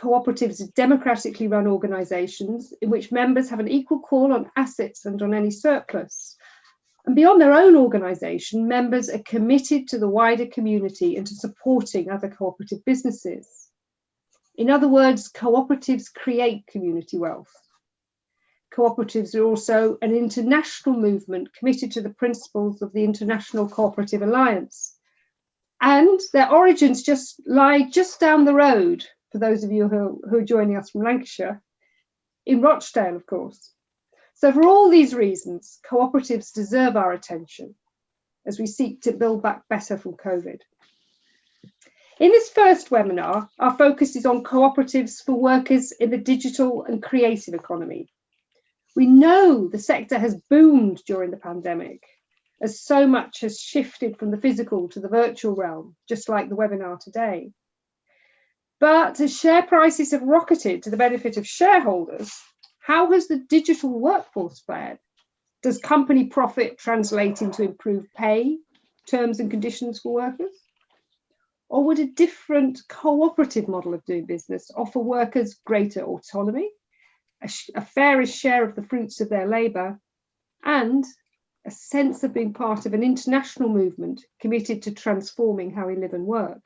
Cooperatives are democratically run organisations in which members have an equal call on assets and on any surplus. And beyond their own organisation, members are committed to the wider community and to supporting other cooperative businesses. In other words, cooperatives create community wealth. Cooperatives are also an international movement committed to the principles of the International Cooperative Alliance. And their origins just lie just down the road, for those of you who, who are joining us from Lancashire, in Rochdale, of course. So for all these reasons, cooperatives deserve our attention as we seek to build back better from COVID. In this first webinar, our focus is on cooperatives for workers in the digital and creative economy. We know the sector has boomed during the pandemic as so much has shifted from the physical to the virtual realm, just like the webinar today. But as share prices have rocketed to the benefit of shareholders, how has the digital workforce fared? Does company profit translate into improved pay, terms and conditions for workers? Or would a different cooperative model of doing business offer workers greater autonomy, a, a fairer share of the fruits of their labour, and a sense of being part of an international movement committed to transforming how we live and work?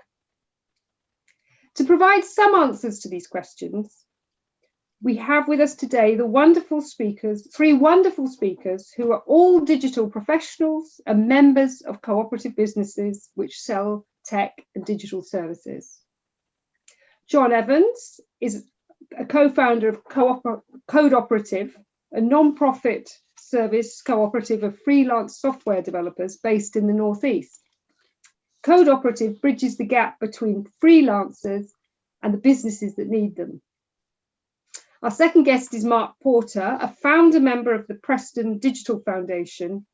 To provide some answers to these questions, we have with us today the wonderful speakers, three wonderful speakers who are all digital professionals and members of cooperative businesses which sell tech and digital services. John Evans is a co-founder of Code Operative, a non-profit service cooperative of freelance software developers based in the Northeast. Code Operative bridges the gap between freelancers and the businesses that need them. Our second guest is Mark Porter, a founder member of the Preston Digital Foundation,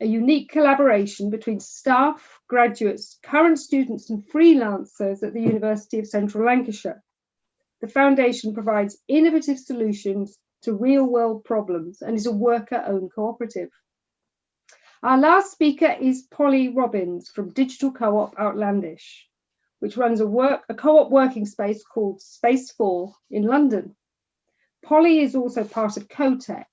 a unique collaboration between staff, graduates, current students and freelancers at the University of Central Lancashire. The foundation provides innovative solutions to real world problems and is a worker-owned cooperative. Our last speaker is Polly Robbins from Digital Co-op Outlandish, which runs a, work, a co-op working space called Space 4 in London. Polly is also part of CoTech,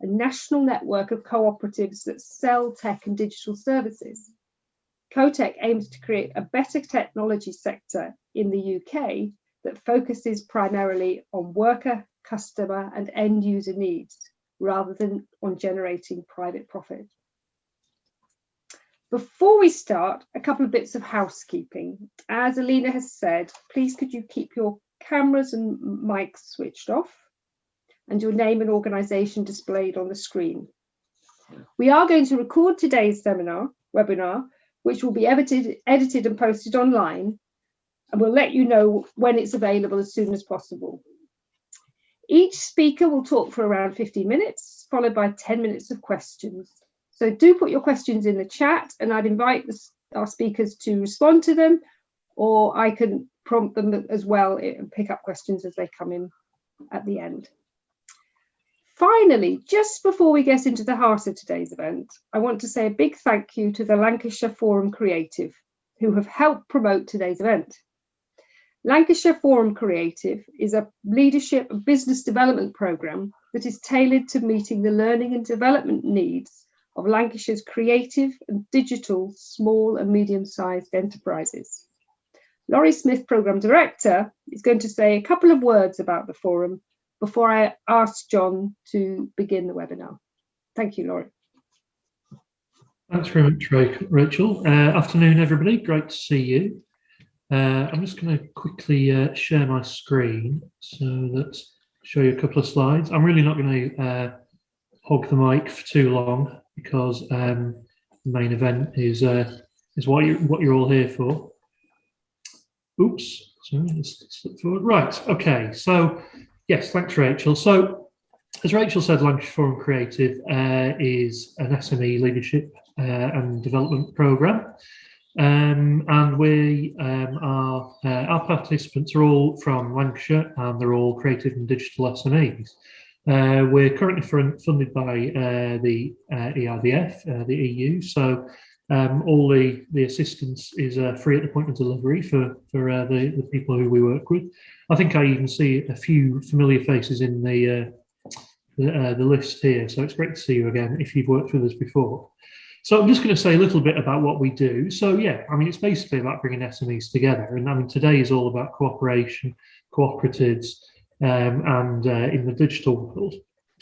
a national network of cooperatives that sell tech and digital services. CoTech aims to create a better technology sector in the UK that focuses primarily on worker, customer and end user needs rather than on generating private profit. Before we start, a couple of bits of housekeeping. As Alina has said, please could you keep your cameras and mics switched off and your name and organisation displayed on the screen. We are going to record today's seminar, webinar, which will be edited, edited and posted online, and we'll let you know when it's available as soon as possible. Each speaker will talk for around 15 minutes, followed by 10 minutes of questions. So do put your questions in the chat and I'd invite the, our speakers to respond to them, or I can prompt them as well eh, and pick up questions as they come in at the end. Finally, just before we get into the heart of today's event, I want to say a big thank you to the Lancashire Forum Creative, who have helped promote today's event. Lancashire Forum Creative is a leadership and business development programme that is tailored to meeting the learning and development needs of Lancashire's creative and digital small and medium-sized enterprises. Laurie Smith, Programme Director, is going to say a couple of words about the forum before I ask John to begin the webinar. Thank you, Laurie. Thanks very much, Rachel. Uh, afternoon, everybody. Great to see you. Uh, I'm just going to quickly uh, share my screen so that show you a couple of slides. I'm really not going to uh, hog the mic for too long because um, the main event is uh, is what you what you're all here for. Oops, sorry, let's slip forward. Right, okay. So Yes, thanks, Rachel. So, as Rachel said, Lancashire Forum Creative uh, is an SME leadership uh, and development programme. Um, and we um, are, uh, our participants are all from Lancashire and they're all creative and digital SMEs. Uh, we're currently funded by uh, the uh, ERDF, the EU, so um, all the, the assistance is free at the point of delivery for, for the, the people who we work with. I think I even see a few familiar faces in the uh, the, uh, the list here. So it's great to see you again if you've worked with us before. So I'm just going to say a little bit about what we do. So yeah, I mean, it's basically about bringing SMEs together. And I mean, today is all about cooperation, cooperatives, um, and uh, in the digital world.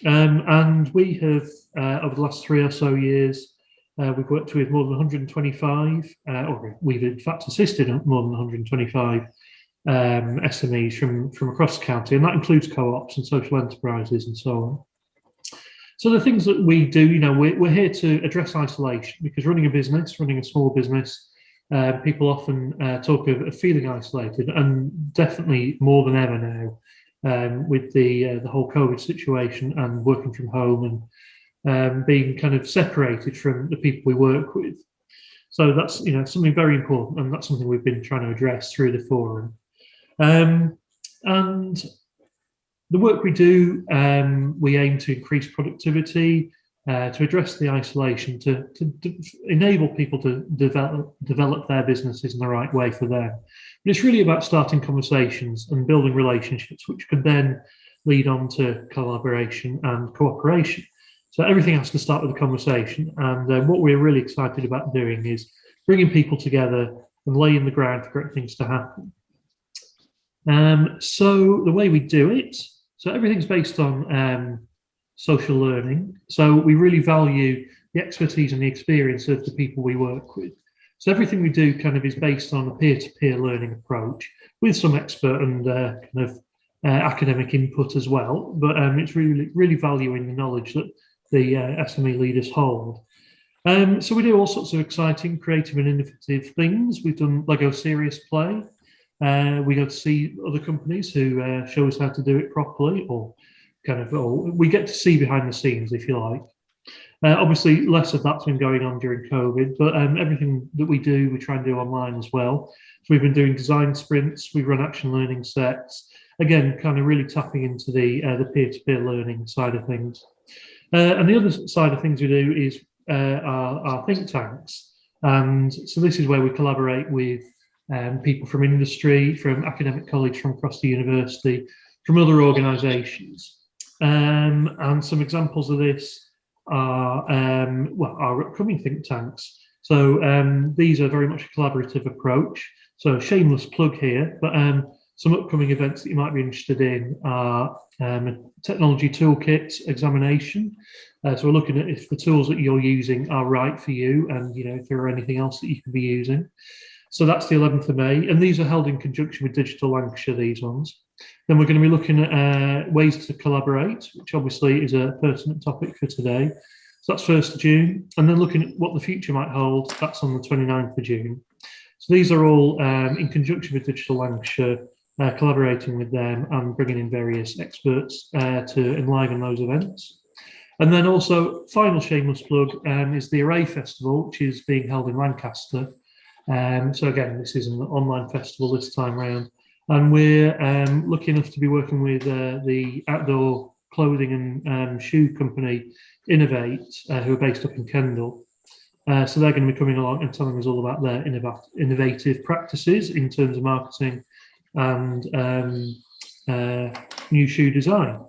Um, and we have, uh, over the last three or so years, uh, we've worked with more than 125, uh, or we've in fact assisted more than 125 um, SMEs from, from across the county, and that includes co-ops and social enterprises and so on. So the things that we do, you know, we're, we're here to address isolation because running a business, running a small business, uh, people often uh, talk of, of, feeling isolated and definitely more than ever now um, with the uh, the whole COVID situation and working from home and um, being kind of separated from the people we work with. So that's you know something very important, and that's something we've been trying to address through the forum. Um, and the work we do, um, we aim to increase productivity, uh, to address the isolation, to, to, to, enable people to develop, develop their businesses in the right way for them. But it's really about starting conversations and building relationships, which could then lead on to collaboration and cooperation. So everything has to start with a conversation. And uh, what we're really excited about doing is bringing people together and laying the ground for great things to happen. Um, so the way we do it, so everything's based on um, social learning. So we really value the expertise and the experience of the people we work with. So everything we do kind of is based on a peer-to-peer -peer learning approach with some expert and uh, kind of uh, academic input as well. But um, it's really, really valuing the knowledge that the uh, SME leaders hold. Um, so we do all sorts of exciting, creative and innovative things. We've done Lego Serious Play. Uh, we go to see other companies who uh, show us how to do it properly or kind of, oh, we get to see behind the scenes, if you like. Uh, obviously, less of that's been going on during COVID, but um, everything that we do, we try and do online as well. So we've been doing design sprints, we run action learning sets, again, kind of really tapping into the uh, the peer-to-peer -peer learning side of things. Uh, and the other side of things we do is uh, our, our, think tanks. And so this is where we collaborate with um, people from industry, from academic college from across the university, from other organisations. Um, and some examples of this are, um, well, our upcoming think tanks. So um, these are very much a collaborative approach. So shameless plug here, but um, some upcoming events that you might be interested in are um, technology toolkit examination. Uh, so we're looking at if the tools that you're using are right for you and you know if there are anything else that you could be using. So that's the 11th of May, and these are held in conjunction with Digital Lancashire, these ones. Then we're going to be looking at uh, ways to collaborate, which obviously is a pertinent topic for today. So that's 1st of June, and then looking at what the future might hold, that's on the 29th of June. So these are all um, in conjunction with Digital Lancashire, uh, collaborating with them and bringing in various experts uh, to enliven those events. And then also, final shameless plug um, is the Array Festival, which is being held in Lancaster um, so again, this is an online festival this time round. And we're um, lucky enough to be working with uh, the outdoor clothing and um, shoe company inov-8, uh, who are based up in Kendal. Uh, so they're going to be coming along and telling us all about their innovative practices in terms of marketing and um, uh, new shoe design.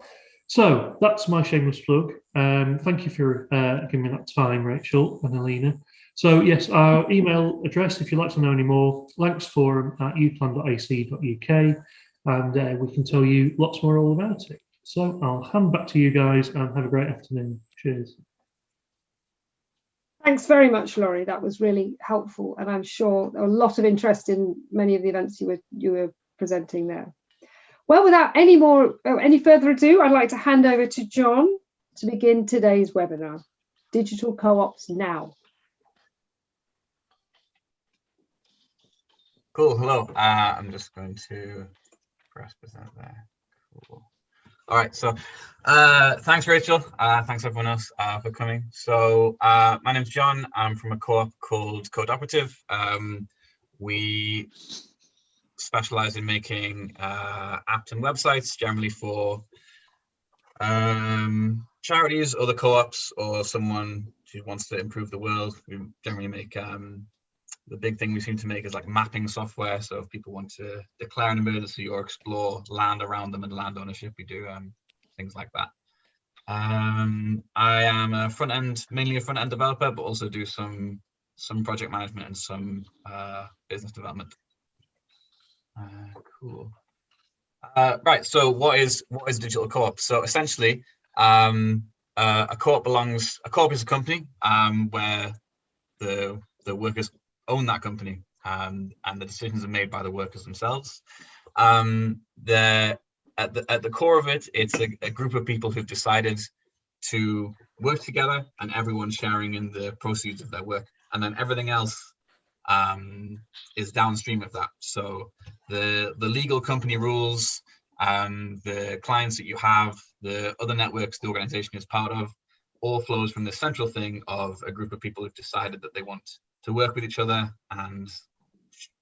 So that's my shameless plug. Um, thank you for uh, giving me that time, Rachel and Alina. So yes, our email address, if you'd like to know any more, lancsforum at uclan.ac.uk, and uh, we can tell you lots more all about it. So I'll hand back to you guys and have a great afternoon. Cheers. Thanks very much, Laurie. That was really helpful, and I'm sure a lot of interest in many of the events you were you were presenting there. Well, without any more oh, any further ado, I'd like to hand over to John to begin today's webinar, Digital Co-ops Now. Cool. Hello. Uh, I'm just going to press present there. Cool. All right. So uh, thanks, Rachel. Uh, thanks, everyone else, uh, for coming. So uh, my name's John. I'm from a co-op called Code Operative. Um, we specialize in making uh, apps and websites, generally for um, charities, other co-ops, or someone who wants to improve the world. We generally make um, the big thing we seem to make is like mapping software. So if people want to declare an emergency or explore land around them and land ownership, we do um, things like that. Um, I am a front end, mainly a front end developer, but also do some some project management and some uh, business development. Uh, cool. Uh, right. So what is what is digital co-op? So essentially, um, uh, a co-op belongs. A co-op is a company um, where the the workers own that company um, and the decisions are made by the workers themselves. Um, the at the at the core of it, it's a, a group of people who've decided to work together and everyone sharing in the proceeds of their work and then everything else um, is downstream of that. So the the legal company rules, um, the clients that you have, the other networks the organization is part of, all flows from the central thing of a group of people who've decided that they want to work with each other and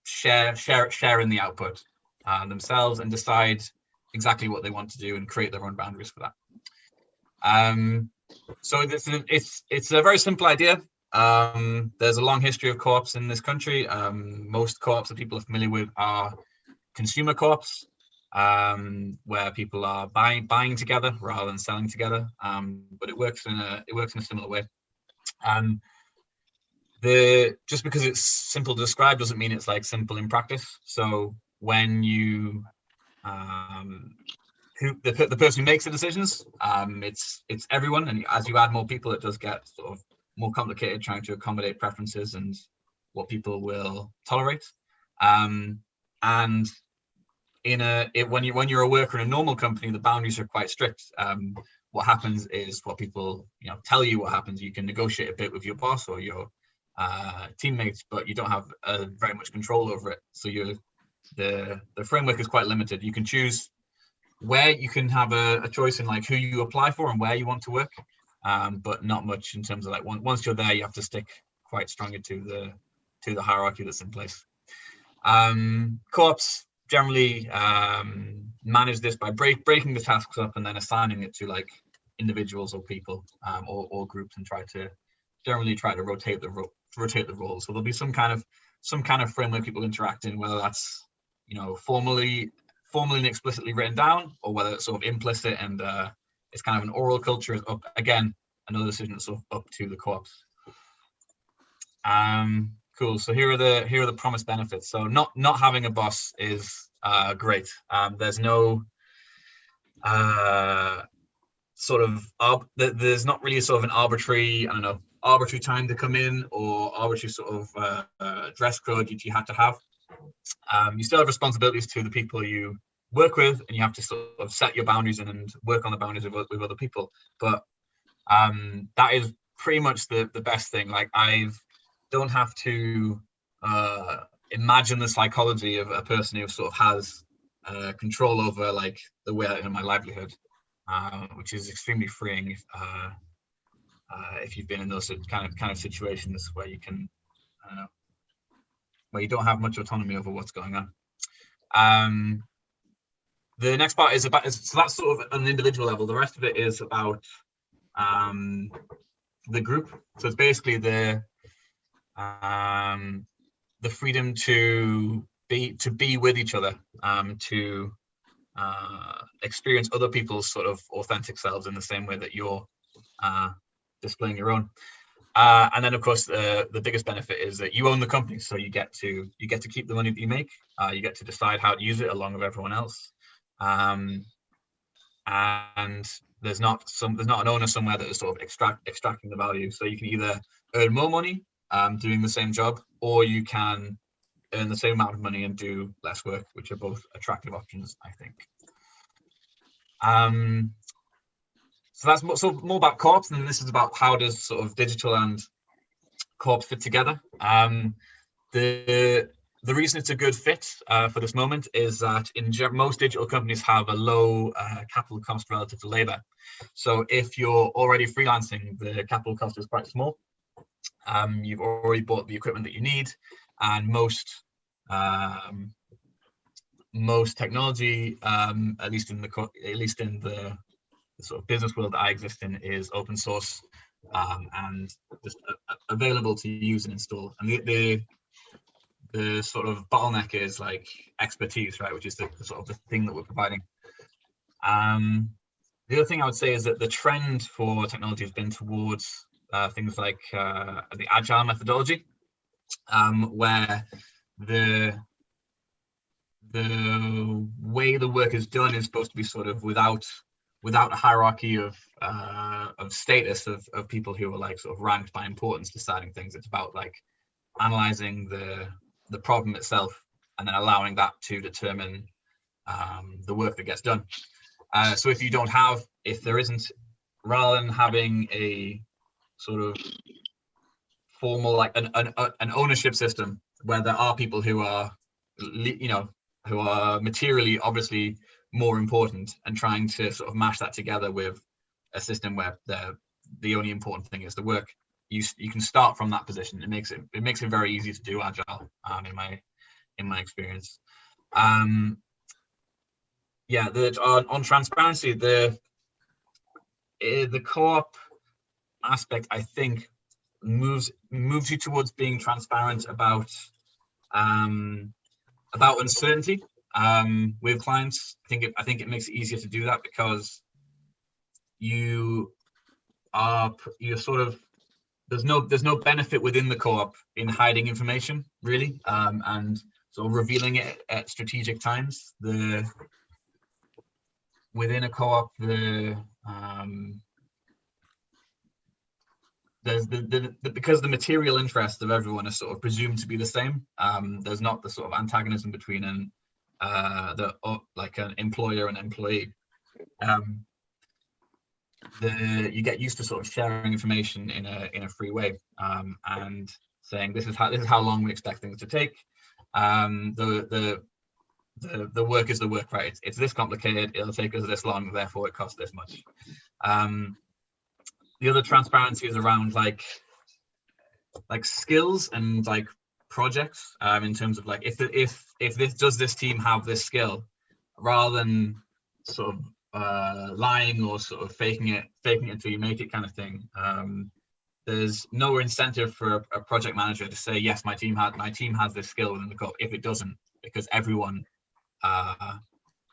share share share in the output uh, themselves and decide exactly what they want to do and create their own boundaries for that. Um, so it's it's it's a very simple idea. Um, there's a long history of co-ops in this country. Um, most co-ops that people are familiar with are consumer co-ops, um, where people are buying buying together rather than selling together. Um, but it works in a it works in a similar way. Um, the just because it's simple to describe doesn't mean it's like simple in practice. So when you um, who the, the person who makes the decisions, um, it's it's everyone, and as you add more people, it does get sort of more complicated trying to accommodate preferences and what people will tolerate. Um, and in a it, when you when you're a worker in a normal company, the boundaries are quite strict. Um, what happens is what people you know tell you what happens. You can negotiate a bit with your boss or your uh, teammates, but you don't have uh, very much control over it. So you the the framework is quite limited. You can choose where you can have a, a, choice in like who you apply for and where you want to work, um, but not much in terms of like once you're there, you have to stick quite strongly to the to the hierarchy that's in place. Um, co-ops generally um, manage this by break, breaking the tasks up and then assigning it to like individuals or people um, or, or groups and try to generally try to rotate the ro rotate the roles. So there'll be some kind of some kind of framework people interact in, whether that's you know formally formally and explicitly written down, or whether it's sort of implicit and uh, it's kind of an oral culture. Up again another decision that's sort of up to the co-ops. Um, cool. So here are the here are the promised benefits. So not not having a boss is uh, great. Um, there's no uh, sort of there's not really sort of an arbitrary I don't know arbitrary time to come in or arbitrary sort of uh, uh, dress code you, you have to have. Um, you still have responsibilities to the people you work with and you have to sort of set your boundaries and work on the boundaries with, with other people. But um, that is pretty much the, the best thing. Like I don't have to uh, imagine the psychology of a person who sort of has uh, control over like the way I earn my livelihood, uh, which is extremely freeing. Uh, uh, if you've been in those kind of kind of situations where you can, I don't know, where you don't have much autonomy over what's going on. Um, the next part is about so that's sort of an individual level. The rest of it is about um, the group. So it's basically the um, the freedom to be to be with each other, um, to uh, experience other people's sort of authentic selves in the same way that you're uh, displaying your own. Uh, and then of course the the biggest benefit is that you own the company, so you get to you get to keep the money that you make. Uh, you get to decide how to use it along with everyone else. Um, and there's not some there's not an owner somewhere that is sort of extract extracting the value. So you can either earn more money um, doing the same job, or you can earn the same amount of money and do less work, which are both attractive options, I think. Um, so that's more, so more about co-ops, and this is about how does sort of digital and co-ops fit together. Um, the the reason it's a good fit uh, for this moment is that in most digital companies have a low uh, capital cost relative to labor. So if you're already freelancing, the capital cost is quite small. Um, you've already bought the equipment that you need, and most um, most technology, um, at least in the at least in the sort of business world that I exist in is open source um, and just uh, available to use and install. And the, the, the sort of bottleneck is like expertise, right? Which is the, the sort of the thing that we're providing. Um, the other thing I would say is that the trend for technology has been towards uh, things like uh, the agile methodology, um, where the the way the work is done is supposed to be sort of without without a hierarchy of uh, of status of, of people who are like sort of ranked by importance deciding things. It's about like analyzing the the problem itself and then allowing that to determine um, the work that gets done. Uh, so if you don't have, if there isn't, rather than having a sort of formal like an, an, an ownership system where there are people who are, you know, who are materially obviously more important and trying to sort of mash that together with a system where the the only important thing is the work. You you can start from that position. It makes it it makes it very easy to do agile um, in my in my experience. Um yeah the on, on transparency the uh, the co-op aspect i think moves moves you towards being transparent about um about uncertainty um, with clients. I think it, I think it makes it easier to do that because you are you're sort of there's no there's no benefit within the co-op in hiding information really um, and of revealing it at strategic times. The within a co-op the um, there's the, the, the, because the material interest of everyone is sort of presumed to be the same. Um, there's not the sort of antagonism between an uh, the uh, like an employer and employee. Um, the you get used to sort of sharing information in a in a free way um, and saying this is how this is how long we expect things to take. Um, the the the the work is the work, right? It's, it's this complicated. It'll take us this long, therefore it costs this much. Um, the other transparency is around like like skills and like projects um, in terms of like if if if this does this team have this skill rather than sort of uh, lying or sort of faking it faking it until you make it kind of thing um, there's no incentive for a, a, project manager to say yes my team had my team has this skill within the code if it doesn't because everyone uh,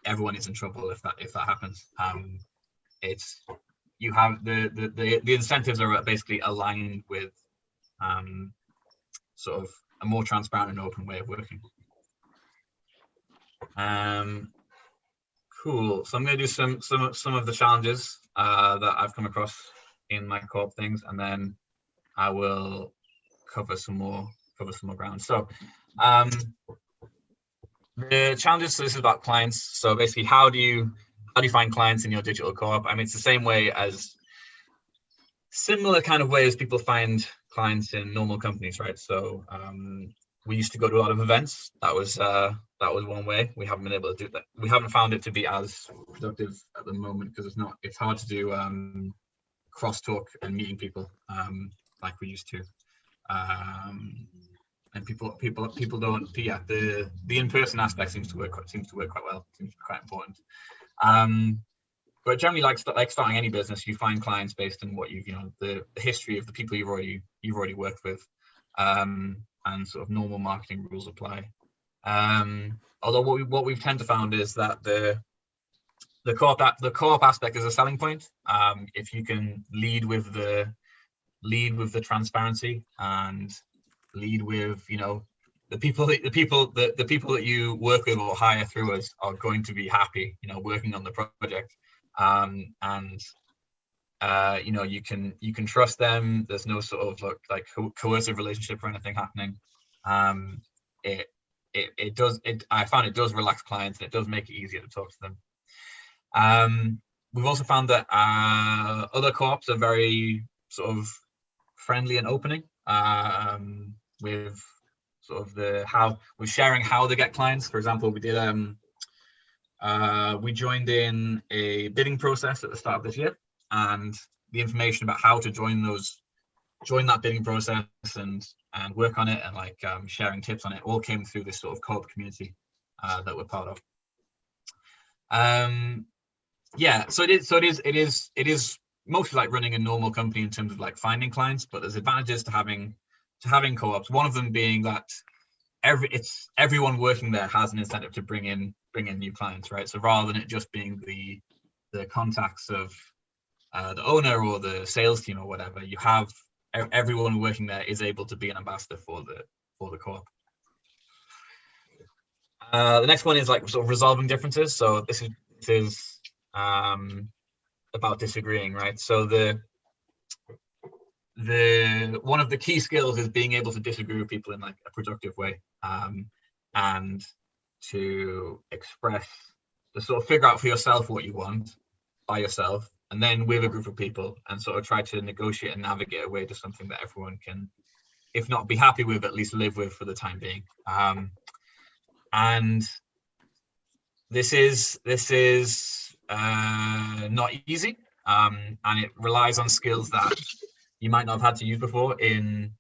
everyone is in trouble if that if that happens. Um, it's you have the, the the the incentives are basically aligned with um, sort of a more transparent and open way of working. Um, cool. So I'm going to do some some some of the challenges uh, that I've come across in my co-op things, and then I will cover some more cover some more ground. So um, the challenges. So this is about clients. So basically, how do you how do you find clients in your digital co-op? I mean, it's the same way as similar kind of way as people find clients in normal companies, right? So um, we used to go to a lot of events. That was uh, that was one way. We haven't been able to do that. We haven't found it to be as productive at the moment because it's not. It's hard to do um, crosstalk and meeting people um, like we used to. Um, and people people people don't. Yeah, the the in person aspect seems to work seems to work quite well. Seems quite important. Um, but generally like like starting any business you find clients based on what you've you know the, the history of the people you've already you've already worked with um, and sort of normal marketing rules apply. Um, although what we what we've tend to found is that the the co-op the co-op aspect is a selling point. Um, if you can lead with the lead with the transparency and lead with you know the people the people the, the people that you work with or hire through us are going to be happy you know working on the project um, and uh, you know you can you can trust them. There's no sort of like, like co coercive relationship or anything happening. Um, it it it does it. I found it does relax clients and it does make it easier to talk to them. Um, we've also found that uh, other co-ops are very sort of friendly and opening um, with sort of the how we're sharing how they get clients. For example, we did um uh, we joined in a bidding process at the start of this year and the information about how to join those join that bidding process and and work on it and like um, sharing tips on it all came through this sort of co-op community uh, that we're part of. Um yeah so it is so it is it is it is mostly like running a normal company in terms of like finding clients but there's advantages to having to having co-ops. One of them being that every it's everyone working there has an incentive to bring in bring in new clients, right? So rather than it just being the the contacts of uh, the owner or the sales team or whatever, you have everyone working there is able to be an ambassador for the for the co-op. Uh, the next one is like sort of resolving differences. So this is this is um, about disagreeing, right? So the the one of the key skills is being able to disagree with people in like a productive way um, and to express to sort of figure out for yourself what you want by yourself and then with a group of people and sort of try to negotiate and navigate a way to something that everyone can if not be happy with at least live with for the time being. Um, and this is this is uh, not easy um, and it relies on skills that you might not have had to use before in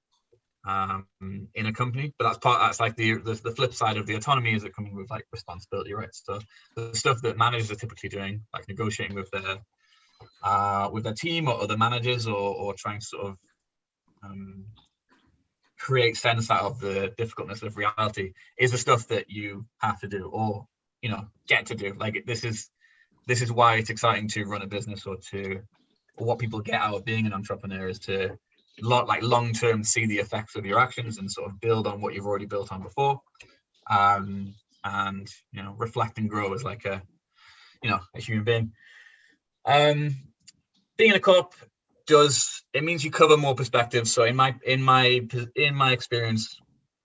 um, in a company. But that's part. That's like the, the, the flip side of the autonomy is it coming with like responsibility, right? So the stuff that managers are typically doing, like negotiating with their uh, with their team or other managers, or or trying to sort of um, create sense out of the difficultness of reality, is the stuff that you have to do or you know get to do. Like this is this is why it's exciting to run a business or to what people get out of being an entrepreneur is to lot like long term see the effects of your actions and sort of build on what you've already built on before. Um and you know reflect and grow as like a you know a human being. Um being in a co-op does it means you cover more perspectives. So in my in my in my experience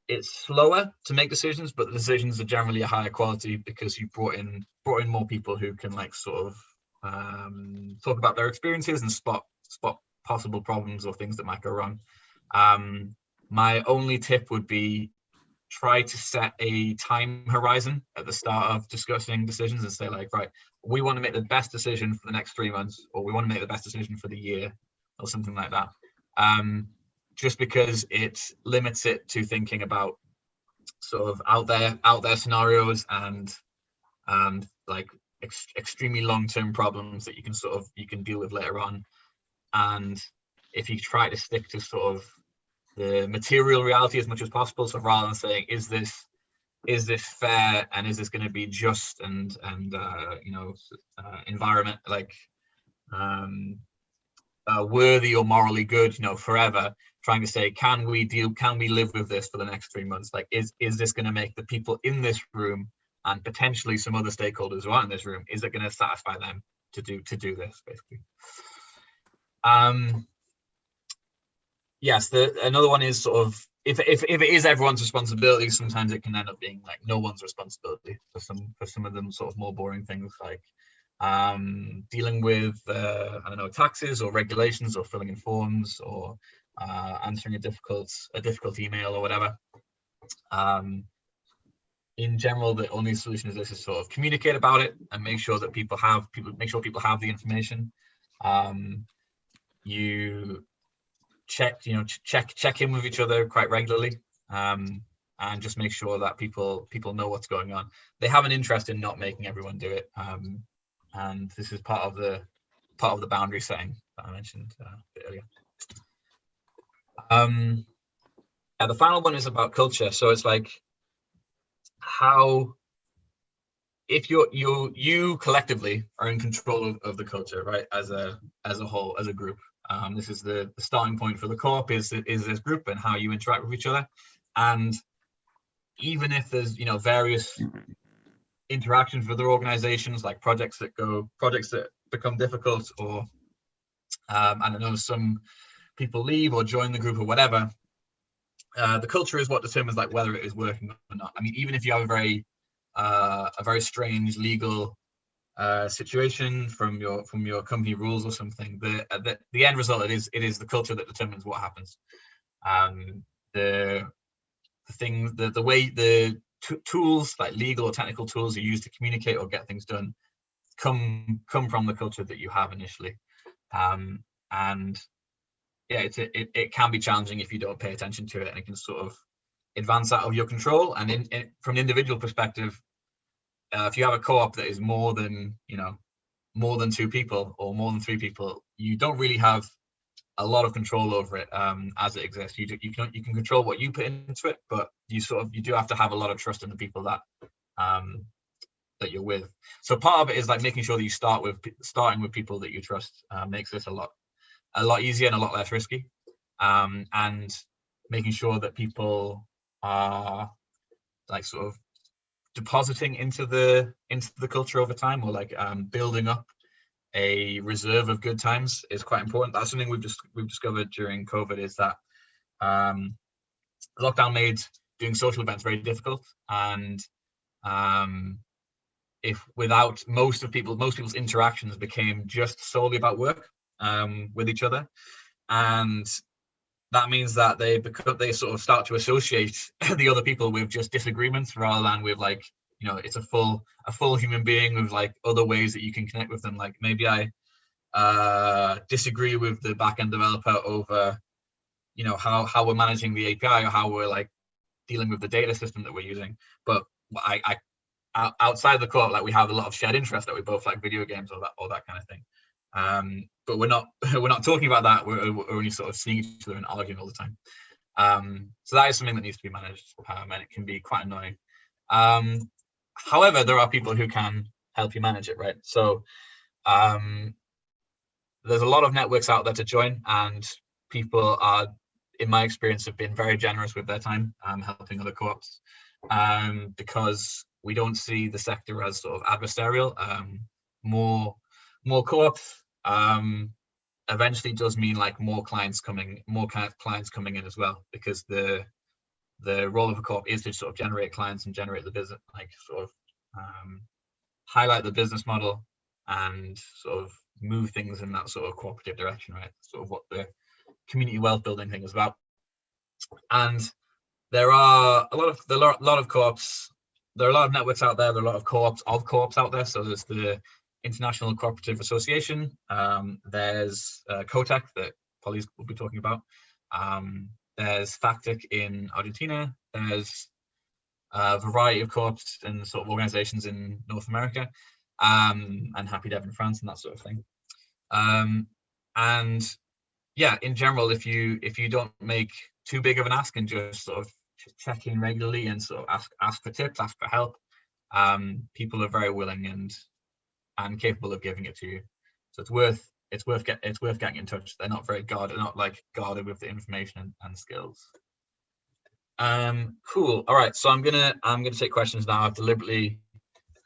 it's slower to make decisions but the decisions are generally a higher quality because you brought in brought in more people who can like sort of um, talk about their experiences and spot spot possible problems or things that might go wrong. Um, my only tip would be try to set a time horizon at the start of discussing decisions and say like, right, we want to make the best decision for the next three months, or we want to make the best decision for the year, or something like that. Um, just because it limits it to thinking about sort of out there out there scenarios and and like ex extremely long-term problems that you can sort of you can deal with later on. And if you try to stick to sort of the material reality as much as possible so rather than saying is this is this fair? And is this going to be just and and uh, you know uh, environment like um, uh, worthy or morally good you know forever trying to say can we deal can we live with this for the next three months? Like is is this going to make the people in this room and potentially some other stakeholders who aren't in this room, is it going to satisfy them to do to do this basically? Um, yes, the another one is sort of if, if if it is everyone's responsibility, sometimes it can end up being like no one's responsibility for some for some of them sort of more boring things like um, dealing with uh, I don't know taxes or regulations or filling in forms or uh, answering a difficult a difficult email or whatever. Um, in general, the only solution is this is sort of communicate about it and make sure that people have people make sure people have the information. Um, you check, you know, ch check check in with each other quite regularly, um, and just make sure that people people know what's going on. They have an interest in not making everyone do it, um, and this is part of the part of the boundary setting that I mentioned uh, earlier. Um, yeah, the final one is about culture. So it's like how if you're you you collectively are in control of, of, the culture right as a as a whole as a group. Um, this is the, the, starting point for the co-op is is this group and how you interact with each other. And even if there's you know various interactions with other organizations like projects that go projects that become difficult or um, i don't know some people leave or join the group or whatever uh, the culture is what determines like whether it is working or not. I mean, even if you have a very uh, a very strange legal uh, situation from your from your company rules or something, the, uh, the the end result it is it is the culture that determines what happens. Um, the the thing the the way the tools like legal or technical tools are used to communicate or get things done come come from the culture that you have initially um, and yeah, it's it, it can be challenging if you don't pay attention to it and it can sort of advance out of your control. And in, in from an individual perspective, uh, if you have a co-op that is more than, you know, more than two people or more than three people, you don't really have a lot of control over it um, as it exists. You do, you can you can control what you put into it, but you sort of you do have to have a lot of trust in the people that um, that you're with. So part of it is like making sure that you start with starting with people that you trust uh, makes this a lot a lot easier and a lot less risky, um, and making sure that people are like sort of depositing into the into the culture over time or like um, building up a reserve of good times is quite important. That's something we've just we've discovered during COVID is that um, lockdown made doing social events very difficult, and um, if without most of people, most people's interactions became just solely about work um, with each other, and that means that they become they sort of start to associate the other people with just disagreements rather than with like you know it's a full a full human being with like other ways that you can connect with them. Like maybe i uh disagree with the backend developer over you know how how we're managing the api or how we're like dealing with the data system that we're using. But i i outside the court like we have a lot of shared interest that we both like video games or that or that kind of thing. Um but we're not we're not talking about that we're, we're only sort of seeing each other and arguing all the time um so that is something that needs to be managed um, and it can be quite annoying um however, there are people who can help you manage it, right? So um, there's a lot of networks out there to join and people are, in my experience, have been very generous with their time um, helping other co-ops um, because we don't see the sector as sort of adversarial. Um, more, more co-ops um, eventually does mean like more clients coming, more clients coming in as well because the the role of a co-op is to sort of generate clients and generate the business, like sort of um, highlight the business model and sort of move things in that sort of cooperative direction, right? Sort of what the community wealth building thing is about. And there are a lot of there are a lot of co-ops. There are a lot of networks out there. There are a lot of co-ops of co-ops out there. So there's the International Cooperative Association. Um, there's uh, CoTech that Polly will be talking about. Um, there's FACTTIC in Argentina. There's a variety of co-ops and sort of organizations in North America, um, and Happy Dev in France and that sort of thing. Um, and yeah, in general, if you if you don't make too big of an ask and just sort of check in regularly and sort of ask ask for tips, ask for help, um, people are very willing and and capable of giving it to you. So it's worth it's worth get it's worth getting in touch. They're not very guarded, not like guarded with the information and, and skills. Um, cool. All right. So I'm gonna I'm gonna take questions now. I've deliberately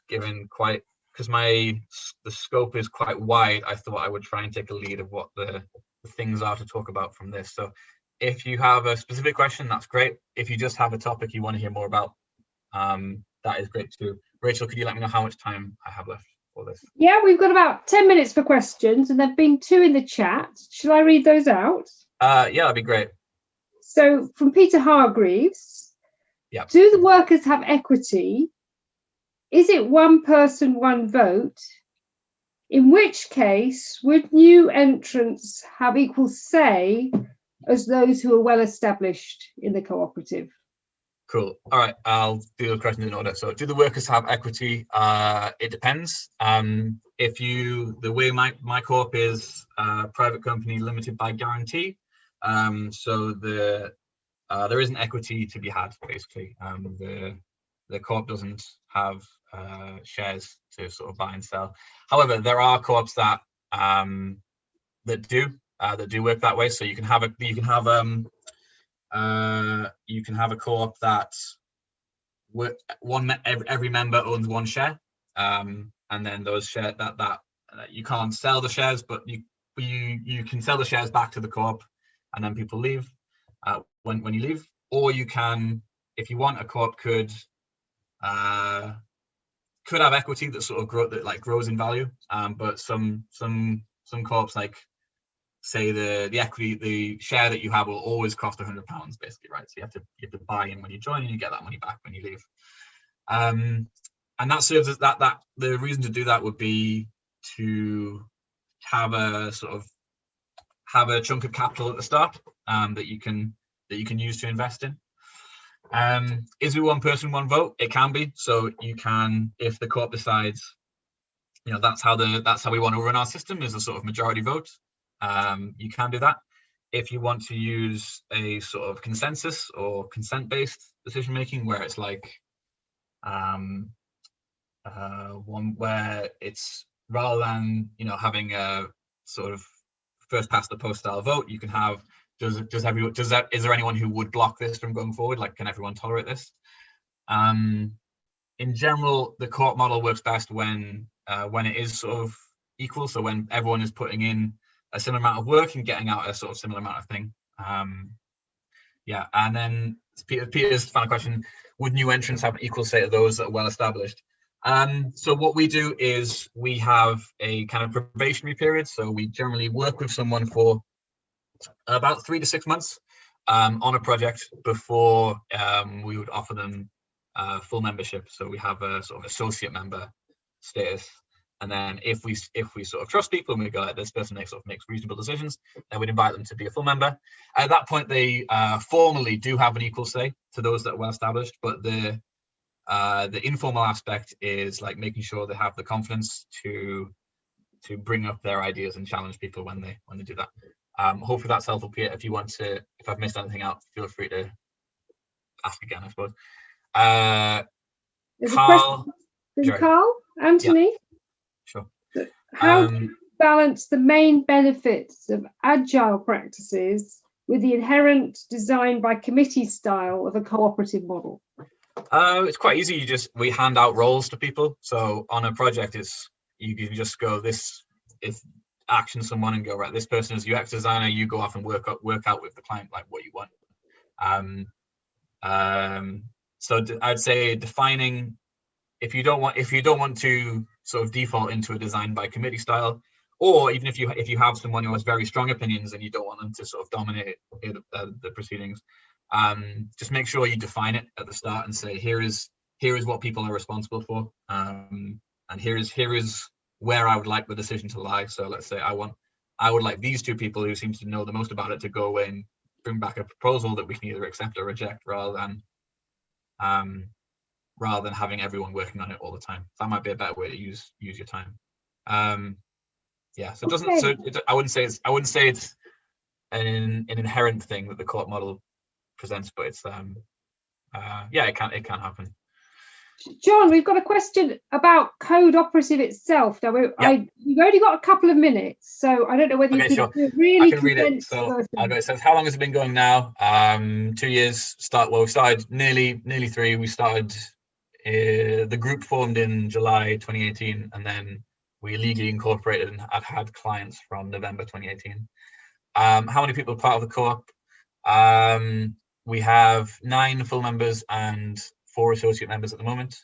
given quite because my the scope is quite wide. I thought I would try and take a lead of what the, the things are to talk about from this. So if you have a specific question, that's great. If you just have a topic you want to hear more about, um, that is great too. Rachel, could you let me know how much time I have left? For this? Yeah, we've got about 10 minutes for questions and there've been two in the chat. Shall I read those out? Uh, yeah, that'd be great. So from Peter Hargreaves, yeah. do the workers have equity? Is it one person, one vote? In which case, would new entrants have equal say as those who are well established in the cooperative? Cool. All right, I'll do the questions in order. So, do the workers have equity? Uh, it depends. Um, if you, the way my my corp is a private company limited by guarantee, um, so the uh, there isn't equity to be had basically. Um, the the corp doesn't have uh, shares to sort of buy and sell. However, there are co-ops that um, that do uh, that do work that way. So you can have a you can have um uh, you can have a co-op that one every, member owns one share, um, and then those share that that uh, you can't sell the shares, but you you you can sell the shares back to the co-op, and then people leave uh, when when you leave, or you can, if you want, a co-op could uh, could have equity that sort of grow that like grows in value, um, but some some some co-ops like say the the equity the share that you have will always cost 100 pounds basically right? So you have to you have to buy in when you join and you get that money back when you leave. Um and that serves as that that the reason to do that would be to have a sort of have a chunk of capital at the start um that you can that you can use to invest in. Um is it one person one vote? It can be. So you can if the court decides you know that's how the that's how we want to run our system is a sort of majority vote um, you can do that. if you want to use a sort of consensus or consent-based decision making, where it's like um, uh, one where it's rather than you know having a sort of first past the post style vote, you can have does does everyone does that is there anyone who would block this from going forward? Like, can everyone tolerate this? Um, in general, the co-op model works best when uh, when it is sort of equal. So when everyone is putting in a similar amount of work and getting out a sort of similar amount of thing. Um, yeah, and then Peter, Peter's final question: Would new entrants have an equal say to those that are well established? Um, so what we do is we have a kind of probationary period. So we generally work with someone for about three to six months um, on a project before um, we would offer them uh, full membership. So we have a sort of associate member status. And then if we if we sort of trust people and we go, like this person makes sort of makes reasonable decisions, then we'd invite them to be a full member. At that point, they uh, formally do have an equal say to those that are well established, but the uh, the informal aspect is like making sure they have the confidence to to bring up their ideas and challenge people when they when they do that. Um, hopefully that's helpful, Peter. If you want to, if I've missed anything out, feel free to ask again, I suppose. Uh, There's Carl. Carl, Anthony, sure. how Um, do you balance the main benefits of agile practices with the inherent design by committee style of a cooperative model? Uh, it's quite easy. You just we hand out roles to people. So on a project, it's you can just go this if action someone and go right. This person is UX designer. You go off and work up work out with the client like what you want. Um, um, so I'd say defining if you don't want if you don't want to sort of default into a design by committee style, or even if you if you have someone who has very strong opinions and you don't want them to sort of dominate it, uh, the proceedings, um, just make sure you define it at the start and say here is here is what people are responsible for um, and here is here is where I would like the decision to lie. So let's say I want I would like these two people who seem to know the most about it to go away and bring back a proposal that we can either accept or reject rather than um, rather than having everyone working on it all the time. That might be a better way to use use your time. Um, yeah, so it doesn't. So it, I wouldn't say it's. I wouldn't say it's an an inherent thing that the co-op model presents, but it's um, uh, yeah, it can it can happen. John, we've got a question about code operative itself. Now, we- I, we've only got a couple of minutes, so I don't know whether Okay, you sure. do a really I can read it. So version. It says, "How long has it been going now? Um, two years. Start. Well, we started nearly nearly three. We started. Uh, the group formed in July 2018, and then we legally incorporated and have had clients from November 2018. Um, how many people are part of the co-op? Um, we have nine full members and four associate members at the moment.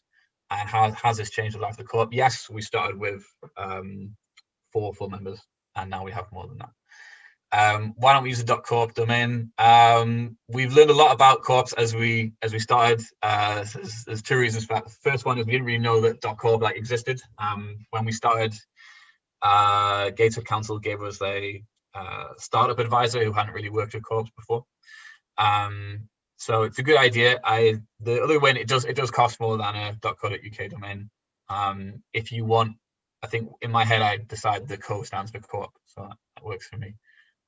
And how has this changed the life of the co-op? Yes, we started with um, four full members, and now we have more than that. Um, why don't we use the .coop domain? Um, we've learned a lot about co-ops as we as we started. Uh, there's, there's two reasons for that. The first one is we didn't really know that .coop like existed. Um, when we started, uh, Gateshead Council gave us a uh, startup advisor who hadn't really worked with co-ops before. Um, so it's a good idea. I the other way it does it does cost more than a .co.uk domain. Um, if you want, I think in my head I decided the co stands for co-op, so that works for me.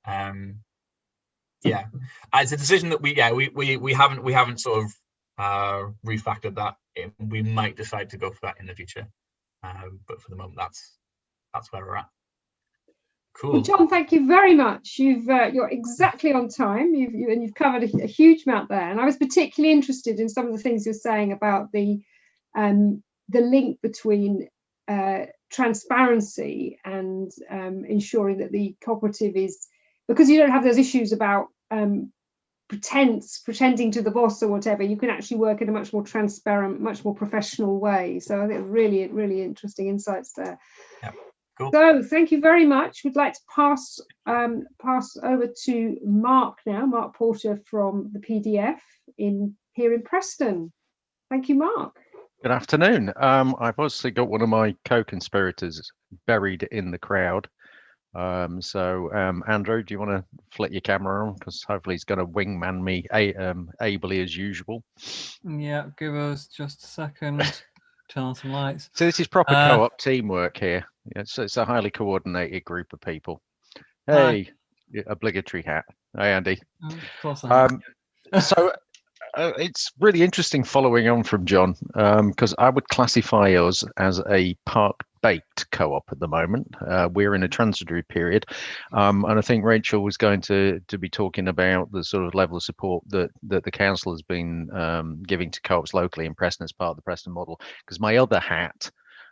Um, yeah, Uh, it's a decision that we yeah we we we haven't we haven't sort of uh, refactored that. It- we might decide to go for that in the future, um, but for the moment that's that's where we're at. Well, Cool. John, thank you very much. You've uh, you're exactly on time. You've you, and you've covered a, a huge amount there. And I was particularly interested in some of the things you're saying about the um, the link between uh, transparency and um, ensuring that the cooperative is because you don't have those issues about um, pretense, pretending to the boss or whatever. You can actually work in a much more transparent, much more professional way. So I think really, really interesting insights there. Cool. So thank you very much. We'd like to pass um, pass over to Mark now, Mark Porter from the PDF in here in Preston. Thank you, Mark. Good afternoon. Um, I've obviously got one of my co-conspirators buried in the crowd. Um, so, um, Andrew, do you want to flick your camera on? Because hopefully he's going to wingman me a, um, ably as usual. Yeah, give us just a second. Turn on some lights. So this is proper Uh, co-op teamwork here. So it's a highly coordinated group of people. Hey, obligatory hat. Hey, Andy. Oh, Of course. Um, so uh, it's really interesting following on from John because I would classify us as a park baked co-op at the moment. Uh, we're in a transitory period, um, and I think Rachel was going to to be talking about the sort of level of support that that the council has been um, giving to co-ops locally in Preston as part of the Preston model. Because my other hat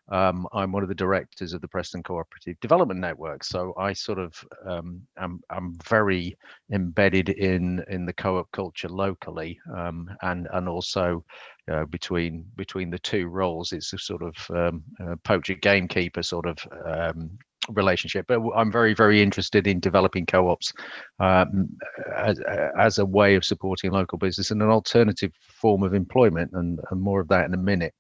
um, I'm one of the directors of the Preston Cooperative Development Network, so I sort of um, am I'm very embedded in in the co-op culture locally, um, and and also uh, between between the two roles, it's a sort of um, uh, poacher gamekeeper sort of um, relationship. But I'm very very interested in developing co-ops um, as, as a way of supporting local business and an alternative form of employment, and, and more of that in a minute.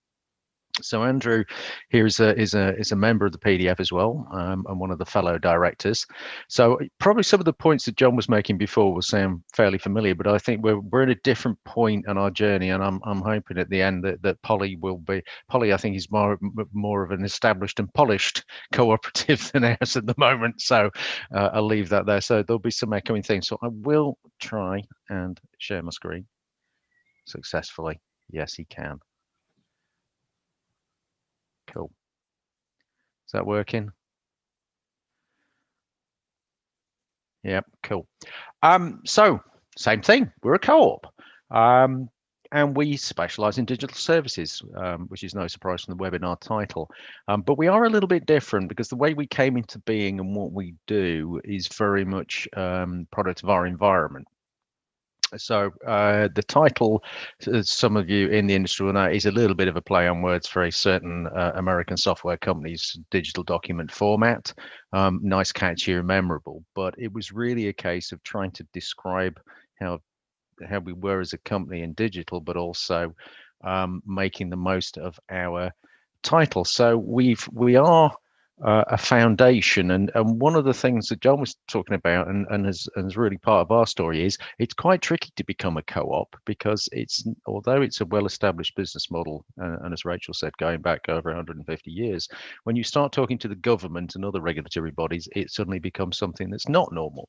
So Andrew here is a is a is a member of the PDF as well, um, and one of the fellow directors. So probably some of the points that John was making before will sound fairly familiar, but I think we're we're at a different point in our journey, and I'm I'm hoping at the end that, that Polly will be Polly. I think is more more of an established and polished cooperative than ours at the moment. So uh, I'll leave that there. So there'll be some echoing things. So I will try and share my screen successfully. Yes, he can. Cool. Is that working? Yep, cool. Um, so same thing, we're a co-op. Um, and we specialize in digital services, um, which is no surprise from the webinar title. Um, but we are a little bit different because the way we came into being and what we do is very much um, product of our environment. So uh, the title, as some of you in the industry will know, is a little bit of a play on words for a certain uh, American software company's digital document format. Um, nice, catchy, and memorable. But it was really a case of trying to describe how how we were as a company in digital, but also um, making the most of our title. So we've we are uh, a foundation. And, and one of the things that John was talking about and, and, is, and is really part of our story is it's quite tricky to become a co-op because it's although it's a well-established business model uh, and as Rachel said going back over 150 years when you start talking to the government and other regulatory bodies it suddenly becomes something that's not normal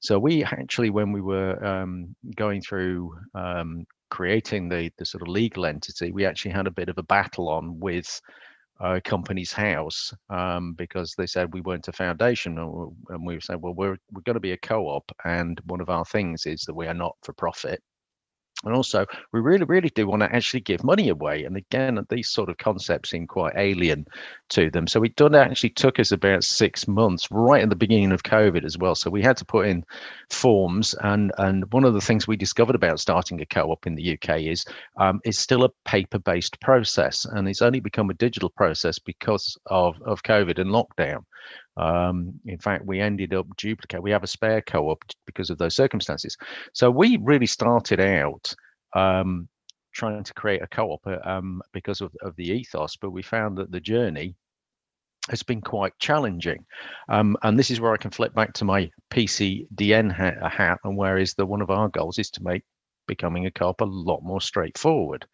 so we actually when we were um, going through um, creating the the sort of legal entity we actually had a bit of a battle on with uh, company's house um, because they said we weren't a foundation and we said well we're we're going to be a co-op and one of our things is that we are not for profit and also, we really, really do want to actually give money away. And again, these sort of concepts seem quite alien to them. So it done actually took us about six months, right at the beginning of COVID as well. So we had to put in forms. And and one of the things we discovered about starting a co-op in the UK is um, it's still a paper-based process, and it's only become a digital process because of of COVID and lockdown. Um, in fact, we ended up duplicate. We have a spare co-op because of those circumstances. So we really started out um, trying to create a co-op uh, um, because of, of the ethos, but we found that the journey has been quite challenging. Um, and this is where I can flip back to my PCDN hat, hat and where is the one of our goals is to make becoming a co-op a lot more straightforward.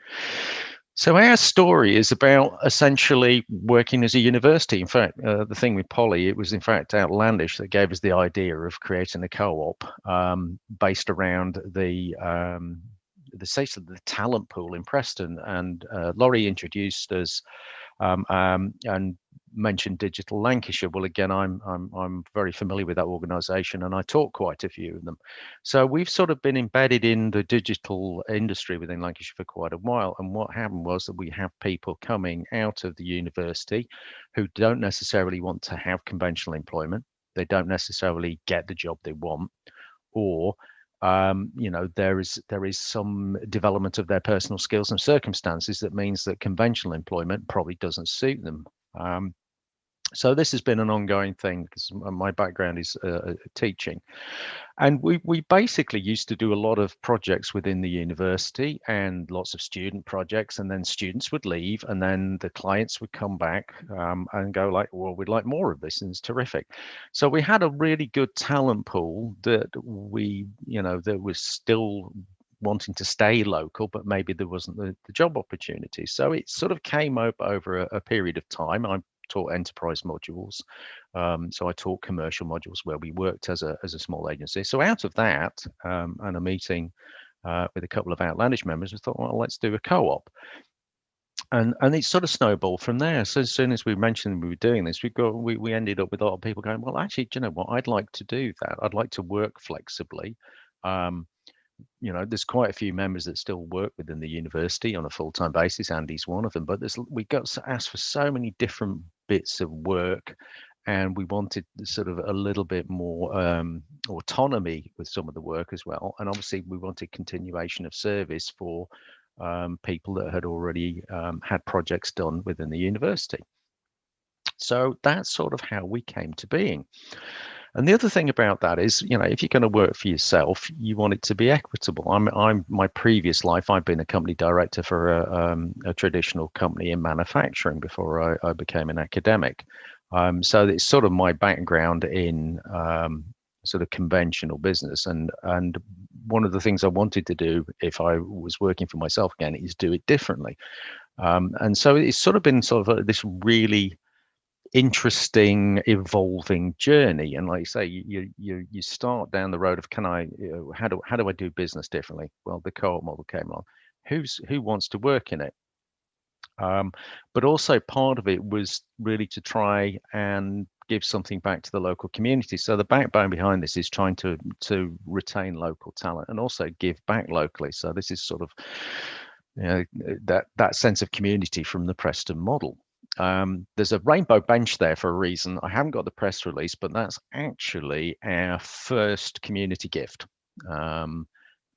So our story is about essentially working as a university. In fact, uh, the thing with Polly, it was in fact Outlandish that gave us the idea of creating a co-op um, based around the um, the state of the talent pool in Preston. And uh, Laurie introduced us um, um, and mentioned Digital Lancashire. Well, again, I'm I'm I'm very familiar with that organisation, and I taught quite a few of them. So we've sort of been embedded in the digital industry within Lancashire for quite a while. And what happened was that we have people coming out of the university who don't necessarily want to have conventional employment. They don't necessarily get the job they want, or um, you know there is there is some development of their personal skills and circumstances that means that conventional employment probably doesn't suit them um, so this has been an ongoing thing because my background is uh, uh, teaching. And we we basically used to do a lot of projects within the university and lots of student projects and then students would leave and then the clients would come back um, and go like well we'd like more of this and it's terrific. So we had a really good talent pool that we you know that was still wanting to stay local, but maybe there wasn't the, the job opportunity. So it sort of came up over a, a period of time. I taught enterprise modules. Um, so I taught commercial modules where we worked as a as a small agency. So out of that um, and a meeting uh, with a couple of outlandish members, we thought, well, let's do a co-op. And and it sort of snowballed from there. So as soon as we mentioned we were doing this, we got we we ended up with a lot of people going, well, actually, do you know what? I'd like to do that. I'd like to work flexibly. Um, you know, there's quite a few members that still work within the university on a full-time basis. Andy's one of them, but there's we got asked for so many different bits of work, and we wanted sort of a little bit more um, autonomy with some of the work as well. And obviously, we wanted continuation of service for um, people that had already um, had projects done within the university. So that's sort of how we came to being. And the other thing about that is, you know, if you're going to work for yourself, you want it to be equitable. I'm, I'm my previous life, I've been a company director for a, um, a traditional company in manufacturing before I, I became an academic. Um, so it's sort of my background in um, sort of conventional business, and and one of the things I wanted to do if I was working for myself again is do it differently. Um, and so it's sort of been sort of this really interesting evolving journey and like you say you you you start down the road of can i you know, how do how do i do business differently? Well the co-op model came along. Who's who wants to work in it? Um, but also part of it was really to try and give something back to the local community. So the backbone behind this is trying to to retain local talent and also give back locally. So this is sort of you know that that sense of community from the preston model um, there's a rainbow bench there for a reason. I haven't got the press release, but that's actually our first community gift. Um,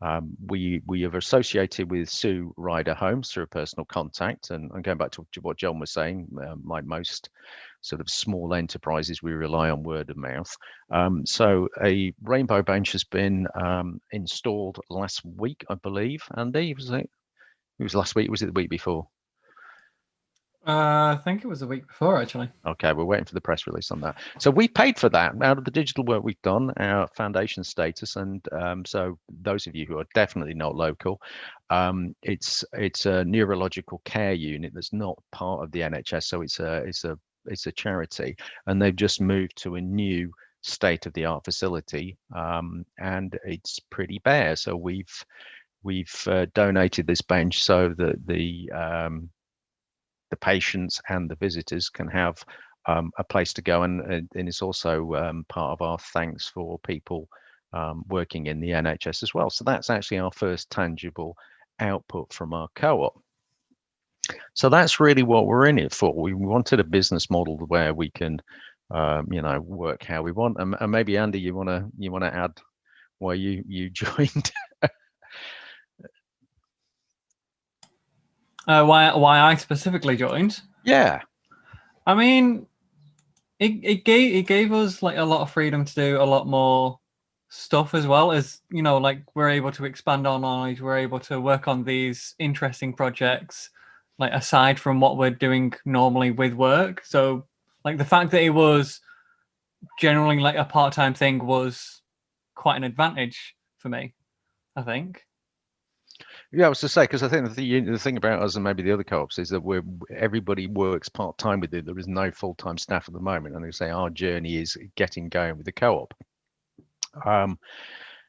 um, we we have associated with Sue Ryder Homes through a personal contact, and, and going back to what John was saying, uh, like most sort of small enterprises, we rely on word of mouth. Um, so a rainbow bench has been um, installed last week, I believe. Andy, was it? It was last week. Was it the week before? Uh, I think it was a week before, actually. Okay, we're waiting for the press release on that. So we paid for that out of the digital work we've done, our foundation status, and um, so those of you who are definitely not local, um, it's it's a neurological care unit that's not part of the NHS, so it's a it's a it's a charity, and they've just moved to a new state-of-the-art facility, um, and it's pretty bare. So we've we've uh, donated this bench so that the um, the patients and the visitors can have um, a place to go. And, and it's also um, part of our thanks for people um, working in the NHS as well. So that's actually our first tangible output from our co-op. So that's really what we're in it for. We wanted a business model where we can, um, you know, work how we want. And, and maybe Andy, you want to you want to add why you you joined Uh, why why I specifically joined? Yeah. I mean, it it gave it gave us like a lot of freedom to do a lot more stuff as well as you know like we're able to expand our knowledge we're able to work on these interesting projects like aside from what we're doing normally with work so like the fact that it was generally like a part-time thing was quite an advantage for me i think yeah, I was to say because I think the the thing about us and maybe the other co-ops is that we're everybody works part time with it. There is no full time staff at the moment, and they say our journey is getting going with the co-op. Um,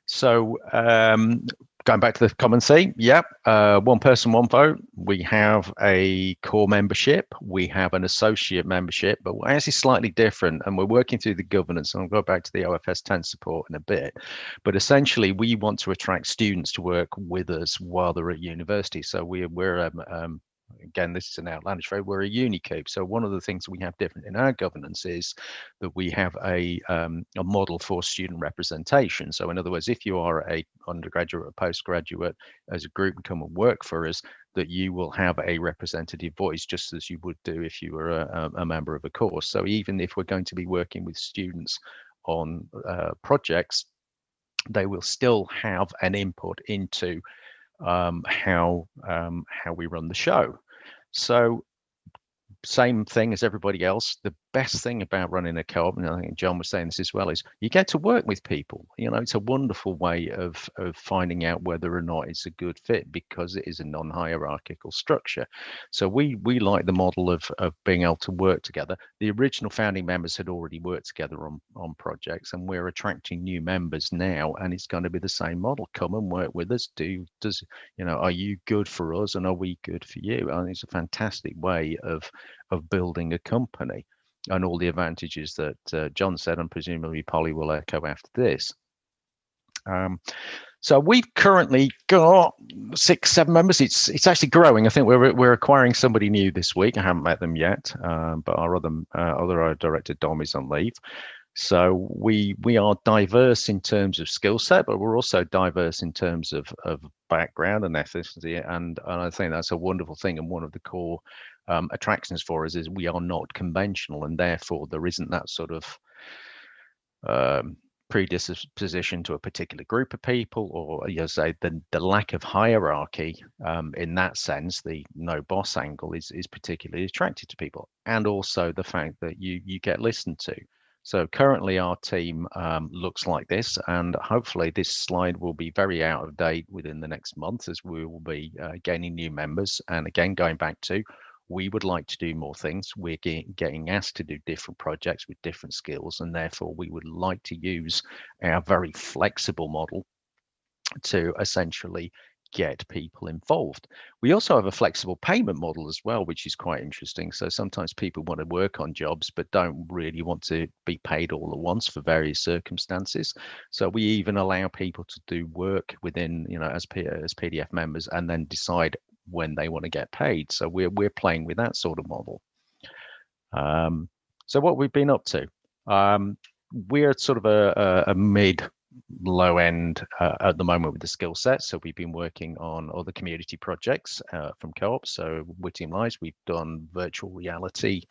so um, going back to the common theme, yep, uh, one person, one vote. We have a core membership, we have an associate membership, but we're actually slightly different and we're working through the governance. And I'll go back to the OFS 10 support in a bit. But essentially, we want to attract students to work with us while they're at university. So we, we're um, um, again, this is an outlandish phrase, we're a unicoop. So one of the things we have different in our governance is that we have a, um, a model for student representation. So in other words, if you are a undergraduate or postgraduate as a group and come and work for us, that you will have a representative voice just as you would do if you were a, a member of a course. So even if we're going to be working with students on uh, projects, they will still have an input into um, how um, how we run the show. So same thing as everybody else. The best thing about running a co-op, and I think John was saying this as well, is you get to work with people. You know, it's a wonderful way of of finding out whether or not it's a good fit because it is a non-hierarchical structure. So we we like the model of of being able to work together. The original founding members had already worked together on on projects, and we're attracting new members now, and it's going to be the same model. Come and work with us. Do does you know? Are you good for us, and are we good for you? Think it's a fantastic way of of building a company and all the advantages that uh, John said, and presumably Polly will echo after this. Um, so we've currently got six, seven members. It's it's actually growing. I think we're we're acquiring somebody new this week. I haven't met them yet, um, but our other uh, other director Dom is on leave. So we we are diverse in terms of skill set, but we're also diverse in terms of of background and ethnicity, and and I think that's a wonderful thing. And one of the core um, attractions for us is we are not conventional, and therefore there isn't that sort of um, predisposition to a particular group of people, or you know, say the the lack of hierarchy um, in that sense, the no boss angle is is particularly attractive to people, and also the fact that you you get listened to. So currently our team um, looks like this, and hopefully this slide will be very out of date within the next month as we will be uh, gaining new members. And again, going back to we would like to do more things. We're get, getting asked to do different projects with different skills, and therefore we would like to use our very flexible model to essentially get people involved. We also have a flexible payment model as well, which is quite interesting. So sometimes people want to work on jobs but don't really want to be paid all at once for various circumstances. So we even allow people to do work within, you know, as, P as PDF members and then decide when they want to get paid. So we're we're playing with that sort of model. Um, so what we've been up to, um, we're sort of a, a, a mid low end uh, at the moment with the skill set. So we've been working on other community projects uh, from co-op. So with Team Lies, we've done virtual reality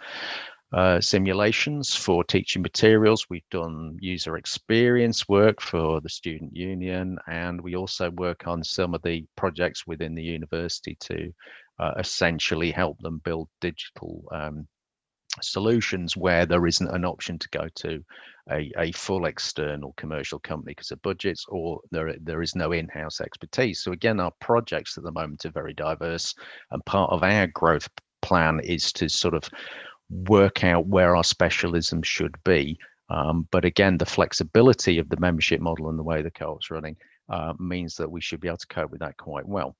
uh, simulations for teaching materials. We've done user experience work for the student union, and we also work on some of the projects within the university to uh, essentially help them build digital um, solutions where there isn't an option to go to a, a full external commercial company because of budgets or there, there is no in-house expertise. So again, our projects at the moment are very diverse and part of our growth plan is to sort of work out where our specialism should be. Um, but again, the flexibility of the membership model and the way the co-op's running uh, means that we should be able to cope with that quite well.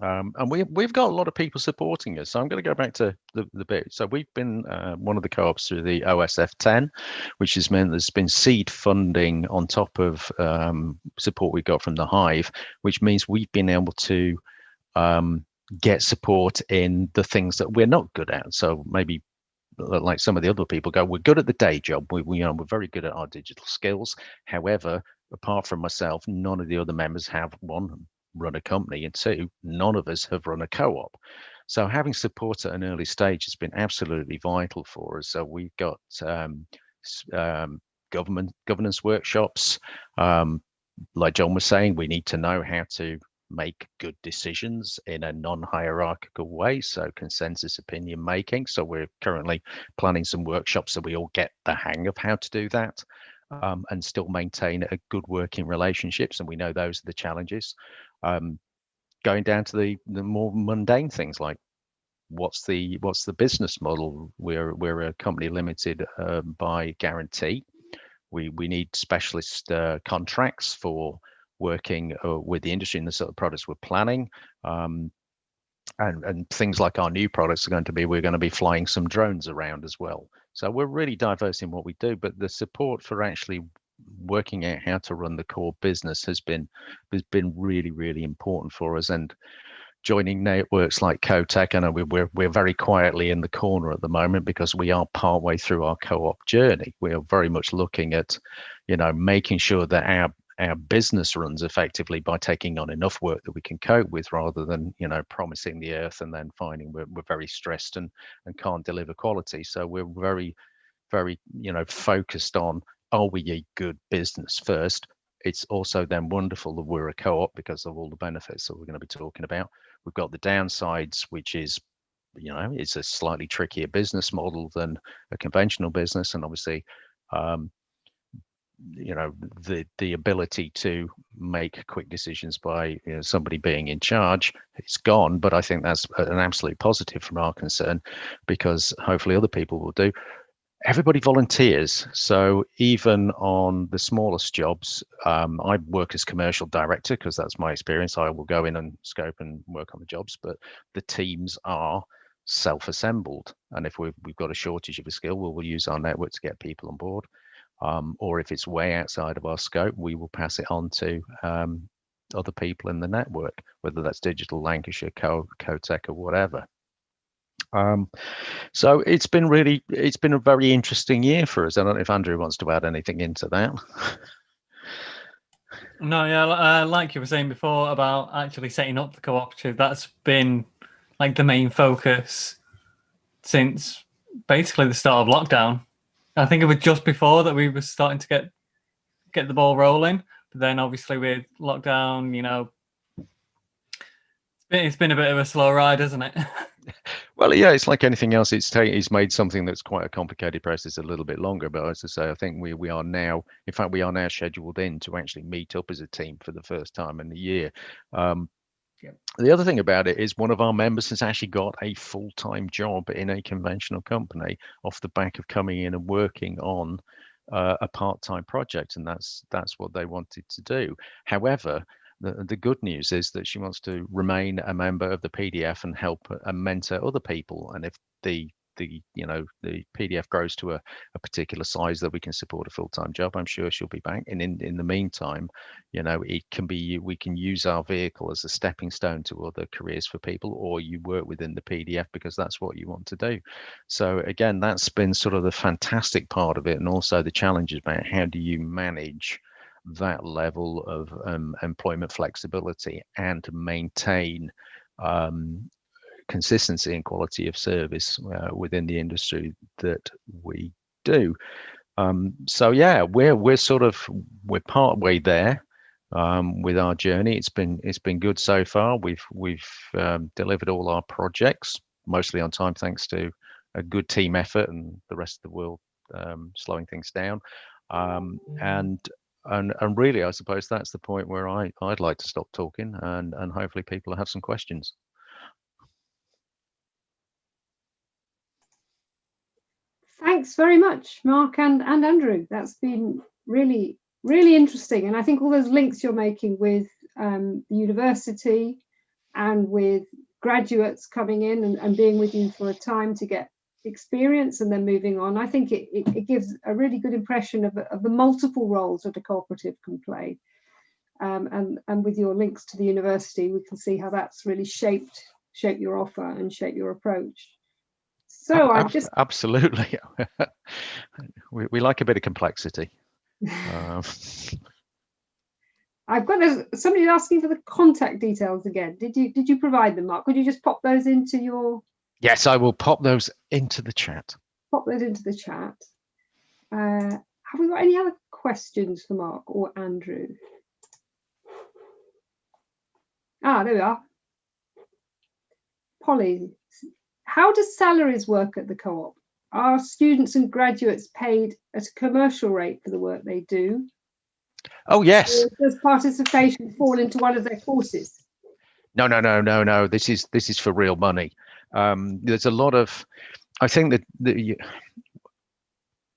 Um, and we, we've got a lot of people supporting us. So I'm going to go back to the, the bit. So we've been uh, one of the co-ops through the OSF 10, which has meant there's been seed funding on top of um, support we got from the Hive, which means we've been able to um, get support in the things that we're not good at. So maybe like some of the other people go, we're good at the day job. We, we you know, we're very good at our digital skills. However, apart from myself, none of the other members have one run a company, and two, none of us have run a co-op. So having support at an early stage has been absolutely vital for us. So we've got um, um, government governance workshops. Um, like John was saying, we need to know how to make good decisions in a non-hierarchical way so consensus opinion making. So we're currently planning some workshops so we all get the hang of how to do that um, and still maintain a good working relationships and we know those are the challenges um, going down to the the more mundane things like what's the what's the business model? We're we're a company limited uh, by guarantee. We we need specialist uh, contracts for working uh, with the industry and the sort of products we're planning. Um, and, and things like our new products are going to be, we're going to be flying some drones around as well. So we're really diverse in what we do, but the support for actually working out how to run the core business has been has been really really important for us and joining networks like CoTech. I know we're, we're very quietly in the corner at the moment because we are partway through our co-op journey. We are very much looking at, you know, making sure that our our business runs effectively by taking on enough work that we can cope with rather than you know promising the earth and then finding we're, we're very stressed and and can't deliver quality. So we're very very you know focused on are we a good business first? It's also then wonderful that we're a co-op because of all the benefits that we're going to be talking about. We've got the downsides which is you know it's a slightly trickier business model than a conventional business and obviously um, you know the the ability to make quick decisions by you know, somebody being in charge it's gone. But i think that's an absolute positive from our concern because hopefully other people will do. Everybody volunteers. So even on the smallest jobs um, i work as commercial director because that's my experience. I will go in and scope and work on the jobs but the teams are self-assembled. And if we've, we've got a shortage of a skill we'll, we'll use our network to get people on board um, or if it's way outside of our scope, we will pass it on to um, other people in the network, whether that's Digital Lancashire, Co CoTech, or whatever. Um, so it's been really, it's been a very interesting year for us. I don't know if Andrew wants to add anything into that. No, yeah, uh, like you were saying before about actually setting up the cooperative, that's been like the main focus since basically the start of lockdown. I think it was just before that we were starting to get get the ball rolling. But then obviously with lockdown, you know, it's been, it's been a bit of a slow ride, isn't it? well, yeah, it's like anything else. It's it's made something that's quite a complicated process a little bit longer. But as I say, I think we we are now, in fact, we are now scheduled in to actually meet up as a team for the first time in the year. Um, The other thing about it is one of our members has actually got a full-time job in a conventional company off the back of coming in and working on uh, a part-time project, and that's that's what they wanted to do. However, the, the good news is that she wants to remain a member of the PDF and help and mentor other people. And if the the you know the PDF grows to a, a particular size that we can support a full-time job, I'm sure she'll be back. And in in the meantime, you know, it can be we can use our vehicle as a stepping stone to other careers for people, or you work within the PDF because that's what you want to do. So again, that's been sort of the fantastic part of it, and also the challenges about how do you manage that level of um, employment flexibility and maintain um, consistency and quality of service uh, within the industry that we do. Um, so yeah, we're we're sort of we're part way there um, with our journey. It's been it's been good so far. We've we've um, delivered all our projects mostly on time, thanks to a good team effort and the rest of the world um, slowing things down. Um, and and and really, I suppose that's the point where I I'd like to stop talking and and hopefully people have some questions. Thanks very much, Mark and, and Andrew. That's been really, really interesting. And I think all those links you're making with um, the university and with graduates coming in and, and, being with you for a time to get experience and then moving on, I think it, it, it gives a really good impression of, of, the multiple roles that a cooperative can play. Um, and, and with your links to the university, we can see how that's really shaped, shaped your offer and shaped your approach. So I just absolutely we, we like a bit of complexity. um. I've got a, somebody asking for the contact details again. Did you did you provide them, Mark? Could you just pop those into your? Yes, I will pop those into the chat. Pop those into the chat. Uh, have we got any other questions for Mark or Andrew? Ah, there we are. Polly how does salaries work at the co-op? Are students and graduates paid at a commercial rate for the work they do? Oh, yes. Or does participation fall into one of their courses? No, no, no, no, no. This is this is for real money. Um, there's a lot of, I think that the,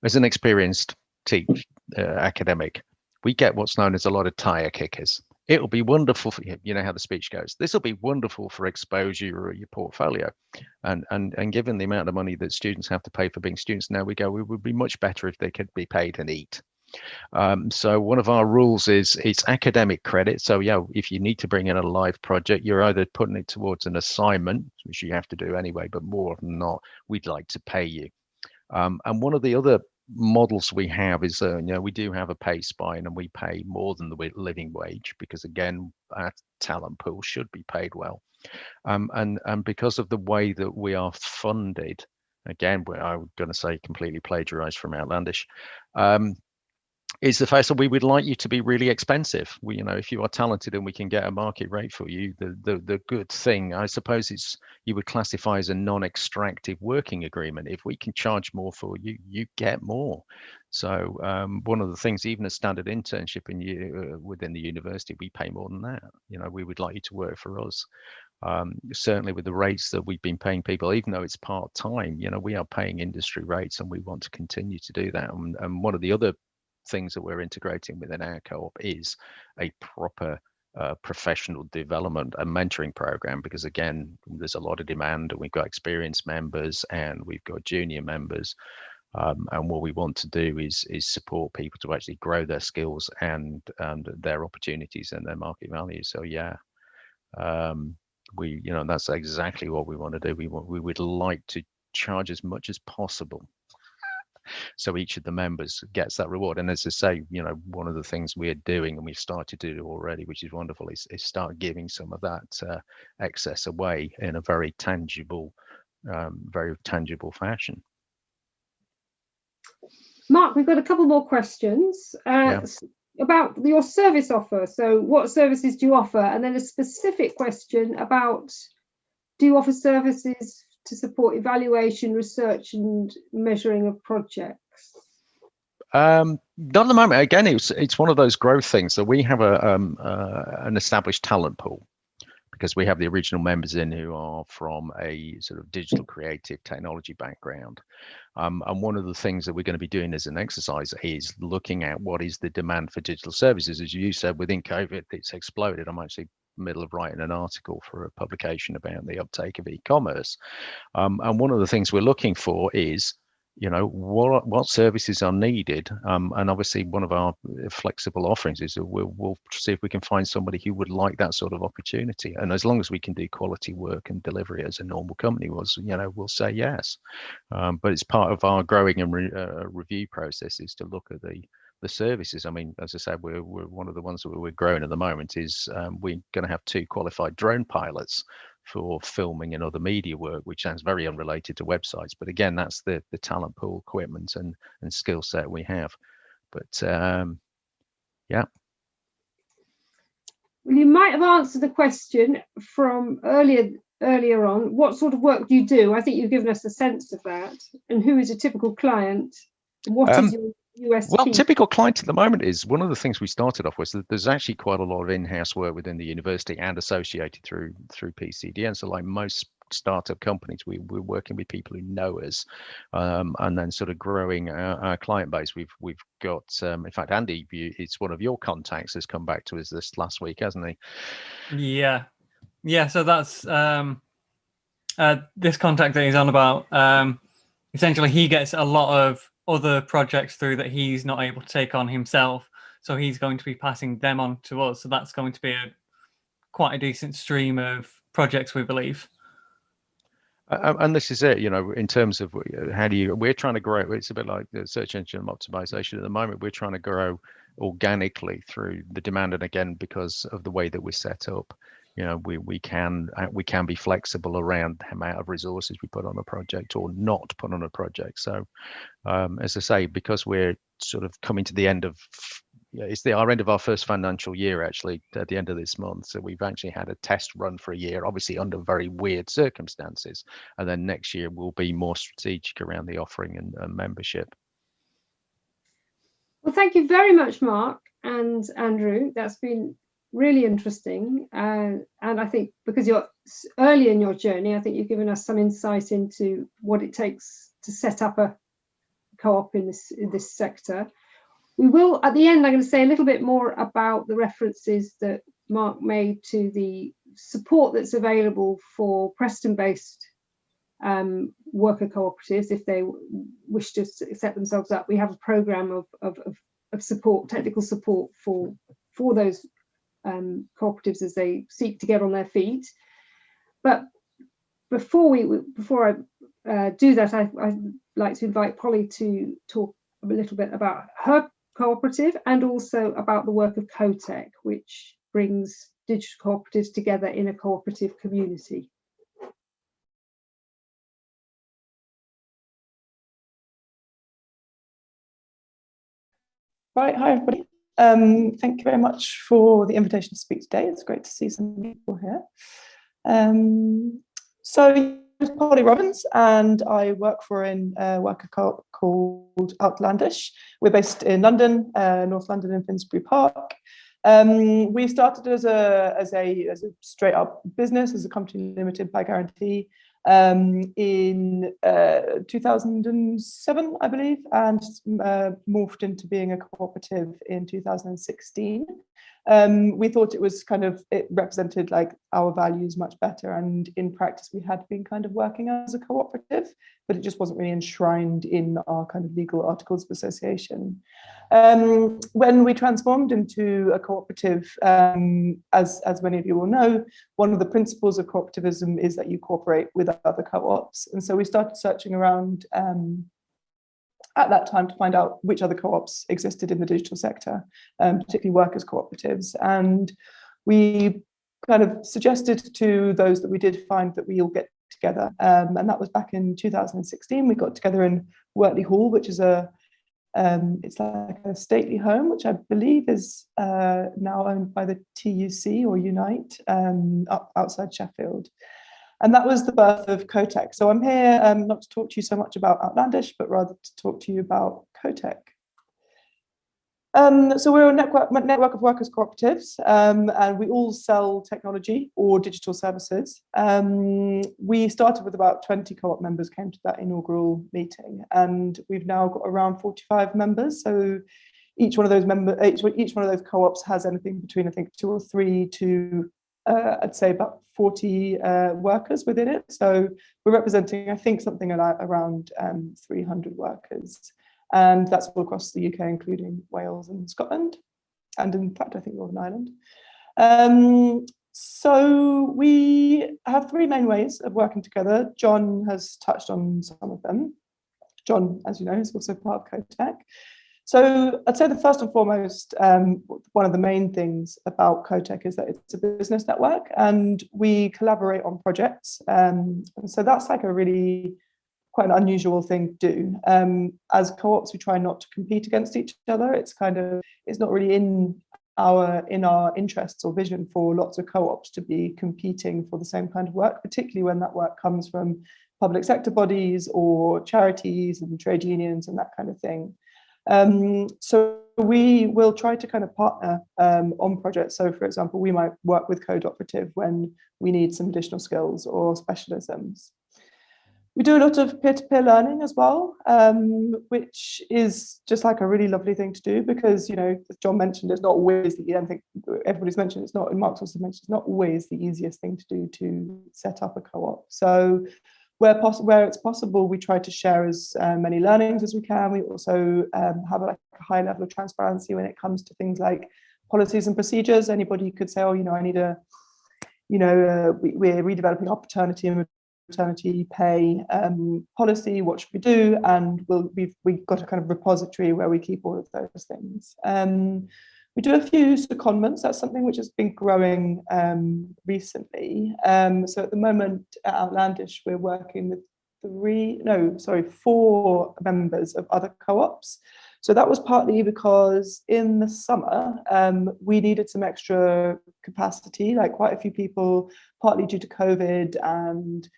as an experienced teach uh, academic, we get what's known as a lot of tire kickers it'll be wonderful for you. You know how the speech goes. This will be wonderful for exposure or your portfolio, and and and given the amount of money that students have to pay for being students, now we go. It would be much better if they could be paid and eat. Um, so one of our rules is it's academic credit. So yeah, if you need to bring in a live project, you're either putting it towards an assignment, which you have to do anyway, but more than not, we'd like to pay you. Um, and one of the other models we have is uh, you know we do have a pay spine and we pay more than the living wage because again our talent pool should be paid well. Um, and and because of the way that we are funded again i'm going to say completely plagiarized from outlandish um, is the fact that we would like you to be really expensive. We, you know, if you are talented and we can get a market rate for you, the the the good thing, I suppose, is you would classify as a non-extractive working agreement. If we can charge more for you, you get more. So um, one of the things, even a standard internship in you uh, within the university, we pay more than that. You know, we would like you to work for us. Um, certainly with the rates that we've been paying people, even though it's part time, you know, we are paying industry rates and we want to continue to do that. And, and one of the other things that we're integrating within our co-op is a proper uh, professional development and mentoring program because again there's a lot of demand and we've got experienced members and we've got junior members. Um, and what we want to do is is support people to actually grow their skills and and their opportunities and their market value so yeah um, we you know that's exactly what we want to do. We want we would like to charge as much as possible so each of the members gets that reward and as i say you know one of the things we're doing and we've started to do already which is wonderful is, is start giving some of that uh, excess away in a very tangible um, very tangible fashion Mark, we've got a couple more questions uh, Yeah. about your service offer. So, what services do you offer? And then a specific question about do you offer services to support evaluation, research, and measuring of projects? Um, not at the moment. Again, it's it's one of those growth things. So we have a um, uh, an established talent pool because we have the original members in who are from a sort of digital creative technology background. Um, and one of the things that we're going to be doing as an exercise is looking at what is the demand for digital services. As you said, within COVID, it's exploded. I'm actually middle of writing an article for a publication about the uptake of e-commerce. Um, and one of the things we're looking for is you know what what services are needed. Um, and obviously one of our uh, flexible offerings is we'll, we'll see if we can find somebody who would like that sort of opportunity. And as long as we can do quality work and delivery as a normal company was you know we'll say yes. Um, but it's part of our growing and re, uh, review process is to look at the the services i mean as i said we're, we're one of the ones that we're growing at the moment is um, we're going to have two qualified drone pilots for filming and other media work, which sounds very unrelated to websites. But again, that's the the talent pool, equipment, and and skill set we have. But um, yeah, Well, you might have answered the question from earlier earlier on. What sort of work do you do? I think you've given us a sense of that. And who is a typical client? What is Um, your USP? well, typical client at the moment is one of the things we started off with. that There's actually quite a lot of in-house work within the university and associated through through PCDN. So, like most startup companies, we, we're working with people who know us, um, and then sort of growing our, our client base. We've we've got, um, in fact, Andy, you, it's one of your contacts has come back to us this last week, hasn't he? Yeah, yeah. So that's um, uh, this contact that he's on about. Um, essentially, he gets a lot of other projects through that he's not able to take on himself. So he's going to be passing them on to us. So that's going to be a quite a decent stream of projects, we believe. And this is it, you know, in terms of uh, how do you, we're trying to grow, it's a bit like the search engine optimization at the moment, we're trying to grow organically through the demand. And again, because of the way that we're set up, you know, we, we can, uh, we can be flexible around the amount of resources we put on a project or not put on a project. So um, as I say, because we're sort of coming to the end of it's the our end of our first financial year actually at the end of this month. So we've actually had a test run for a year, obviously under very weird circumstances. And then next year we'll be more strategic around the offering and, and membership. Well, thank you very much, Mark and Andrew. That's been really interesting. Uh, and I think because you're early in your journey, I think you've given us some insight into what it takes to set up a co-op in this in this sector. We will, at the end, I'm going to say a little bit more about the references that Mark made to the support that's available for Preston-based um, worker cooperatives if they wish to set themselves up. We have a program of, of, of, of support, technical support for, for those um, cooperatives as they seek to get on their feet. But before we before I uh, do that, I, I'd like to invite Polly to talk a little bit about her cooperative and also about the work of CoTech, which brings digital cooperatives together in a cooperative community. Right, hi everybody. Um, thank you very much for the invitation to speak today. It's great to see some people here. Um, so I'm Polly Robbins and I work for a uh, worker co called Outlandish. We're based in London, uh, North London in Finsbury Park. Um, we started as a, as, a, as a straight up business, as a company limited by guarantee um, in uh, 2007, I believe, and uh, morphed into being a cooperative in 2016 um, we thought it was kind of, it represented like our values much better. And in practice, we had been kind of working as a cooperative, but it just wasn't really enshrined in our kind of legal articles of association. Um, when we transformed into a cooperative, um, as, as many of you will know, one of the principles of cooperativism is that you cooperate with other co-ops. And so we started searching around um, at that time to find out which other co-ops existed in the digital sector, um, particularly workers cooperatives. And we kind of suggested to those that we did find that we all get together. Um, and that was back in 2016. We got together in Wortley Hall, which is a um, it's like a stately home, which I believe is uh, now owned by the TUC or Unite um, up outside Sheffield. And that was the birth of CoTech. So I'm here um, not to talk to you so much about Outlandish, but rather to talk to you about CoTech. Um, so we're a network, network of workers cooperatives um, and we all sell technology or digital services. Um, we started with about 20 co-op members came to that inaugural meeting and we've now got around 45 members. So each one of those member, each, each one of those co-ops has anything between I think two or three to uh, I'd say about 40 uh, workers within it. So we're representing, I think, something around um, 300 workers. And that's all across the UK, including Wales and Scotland. And in fact, I think Northern Ireland. Um, so we have three main ways of working together. John has touched on some of them. John, as you know, is also part of CoTech. So I'd say the first and foremost, um, one of the main things about CoTech is that it's a business network and we collaborate on projects. Um, and so that's like a really quite an unusual thing to do. Um, as co-ops, we try not to compete against each other. It's kind of, it's not really in our in our interests or vision for lots of co-ops to be competing for the same kind of work, particularly when that work comes from public sector bodies or charities and trade unions and that kind of thing. Um, so we will try to kind of partner um, on projects. So for example, we might work with Code Operative when we need some additional skills or specialisms. We do a lot of peer-to-peer -peer learning as well, um, which is just like a really lovely thing to do because, you know, as John mentioned, it's not always, the, I think everybody's mentioned, it's not, and Mark's also mentioned, it's not always the easiest thing to do to set up a co-op. So where, where it's possible, we try to share as uh, many learnings as we can. We also um, have a, like, a high level of transparency when it comes to things like policies and procedures. Anybody could say, oh, you know, I need a, you know, uh, we, are redeveloping our paternity and maternity pay um, policy, what should we do? And we'll, we've, we've got a kind of repository where we keep all of those things. Um, we do a few secondments. That's something which has been growing um, recently. Um, so at the moment at Outlandish, we're working with three, no, sorry, four members of other co-ops. So that was partly because in the summer, um, we needed some extra capacity, like quite a few people, partly due to COVID and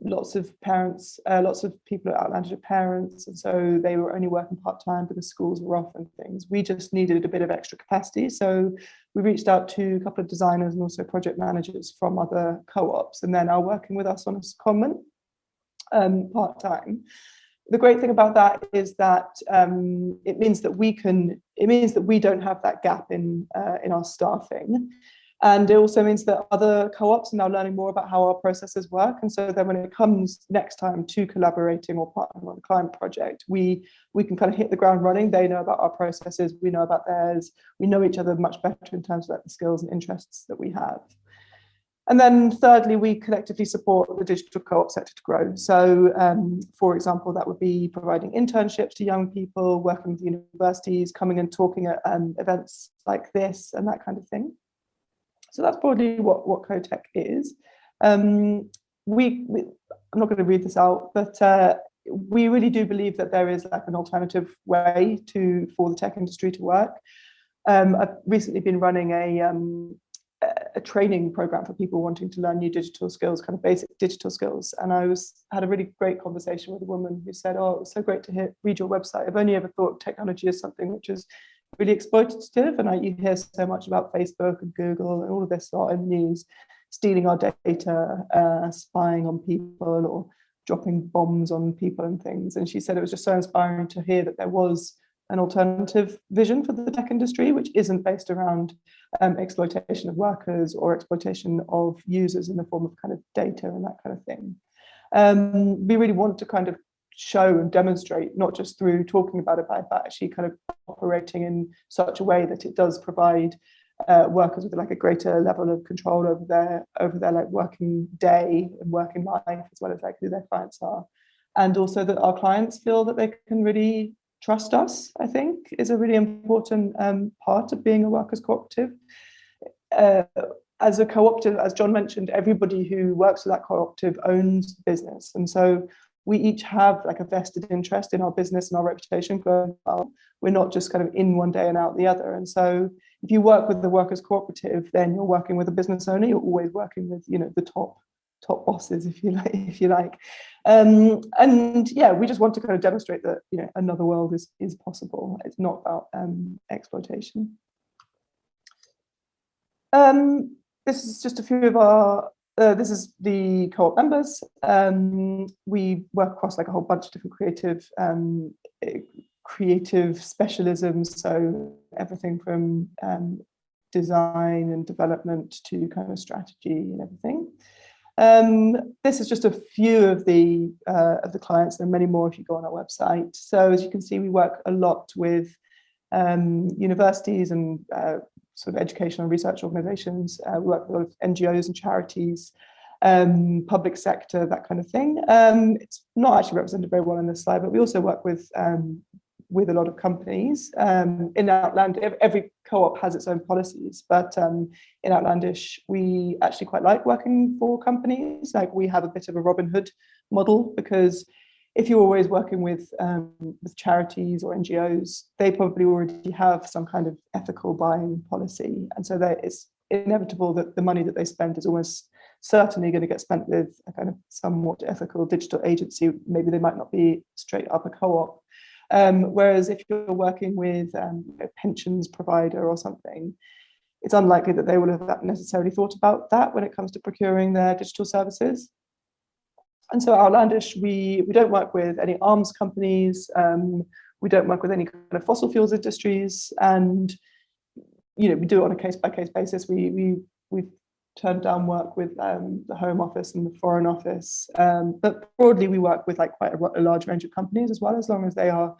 lots of parents, uh, lots of people at Outlandish are parents, and so they were only working part-time because schools were off and things. We just needed a bit of extra capacity. So we reached out to a couple of designers and also project managers from other co-ops, and then are working with us on a secondment um, part-time. The great thing about that is that um, it means that we can, it means that we don't have that gap in, uh, in our staffing. And it also means that other co-ops are now learning more about how our processes work. And so then when it comes next time to collaborating or partnering on a client project, we, we can kind of hit the ground running. They know about our processes, we know about theirs. We know each other much better in terms of like the skills and interests that we have. And then thirdly, we collectively support the digital co-op sector to grow. So um, for example, that would be providing internships to young people, working with universities, coming and talking at um, events like this and that kind of thing. So that's broadly what, what CoTech is. Um, we, we, I'm not going to read this out, but uh, we really do believe that there is like an alternative way to for the tech industry to work. Um, I've recently been running a, um, a training program for people wanting to learn new digital skills, kind of basic digital skills. And I was had a really great conversation with a woman who said, "Oh, it was so great to hear, read your website. I've only ever thought technology is something which is really exploitative, and I, you hear so much about Facebook and Google and all of this lot in the news, stealing our data, uh, spying on people, or dropping bombs on people and things." And she said it was just so inspiring to hear that there was an alternative vision for the tech industry, which isn't based around um, exploitation of workers or exploitation of users in the form of kind of data and that kind of thing. Um, we really want to kind of show and demonstrate, not just through talking about it, but actually kind of operating in such a way that it does provide uh, workers with like a greater level of control over their over their like working day and working life as well as like who their clients are and also that our clients feel that they can really trust us, I think, is a really important um, part of being a workers' cooperative. Uh, as a cooperative, as John mentioned, everybody who works for that cooperative owns business. And so we each have like a vested interest in our business and our reputation growing well. We're not just kind of in one day and out the other. And so if you work with the workers cooperative, then you're working with a business owner, you're always working with, you know, the top top bosses, if you like, if you like. Um, and yeah, we just want to kind of demonstrate that you know another world is is possible. It's not about um, exploitation. Um, this is just a few of our. Uh, this is the co-op members. Um, we work across like a whole bunch of different creative um, eh, creative specialisms. So everything from um, design and development to kind of strategy and everything. Um, this is just a few of the uh, of the clients. There are many more if you go on our website. So as you can see, we work a lot with um, universities and uh, sort of educational research organizations. Uh, work with a lot of NGOs and charities, um, public sector, that kind of thing. Um, it's not actually represented very well in this slide, but we also work with um, with a lot of companies. Um, in Outland, every co-op has its own policies, but um, in Outlandish, we actually quite like working for companies. Like we have a bit of a Robin Hood model because if you're always working with um, with charities or NGOs, they probably already have some kind of ethical buying policy, and so that it's inevitable that the money that they spend is almost certainly going to get spent with a kind of somewhat ethical digital agency. Maybe they might not be straight up a co-op, um, whereas if you're working with um, a pensions provider or something, it's unlikely that they will have necessarily thought about that when it comes to procuring their digital services. And so Outlandish, we, we don't work with any arms companies, um, we don't work with any kind of fossil fuels industries, and you know we do it on a case by case basis. We we we've turned down work with um, the Home Office and the Foreign Office. Um, but broadly, we work with like quite a, a, large range of companies as well, as long as they are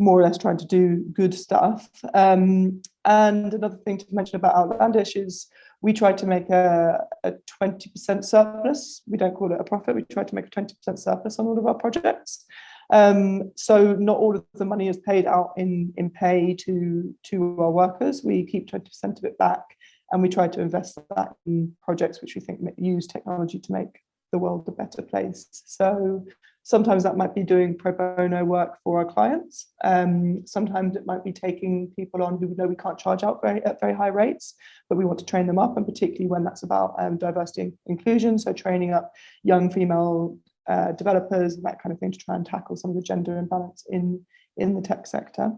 more or less trying to do good stuff. Um, and another thing to mention about Outlandish is we try to make a, a 20% surplus. We don't call it a profit. We try to make a 20% surplus on all of our projects. Um, so not all of the money is paid out in, in pay to, to our workers. We keep 20% of it back and we try to invest that in projects which we think use technology to make the world a better place. So sometimes that might be doing pro bono work for our clients. Um, sometimes it might be taking people on who we know we can't charge out very, at very high rates, but we want to train them up, and particularly when that's about um, diversity and inclusion, so training up young female uh, developers and that kind of thing to try and tackle some of the gender imbalance in, in the tech sector.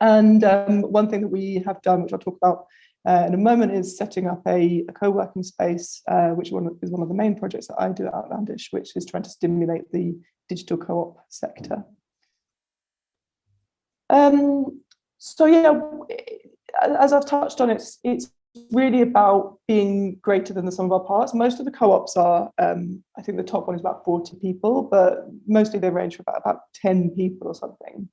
And um, one thing that we have done, which I'll talk about uh, in a moment is setting up a, a co-working space, uh, which one is one of the main projects that I do at Outlandish, which is trying to stimulate the digital co-op sector. Um, so yeah, as I've touched on, it's it's really about being greater than the sum of our parts. Most of the co-ops are, um, I think the top one is about 40 people, but mostly they range from about, about 10 people or something.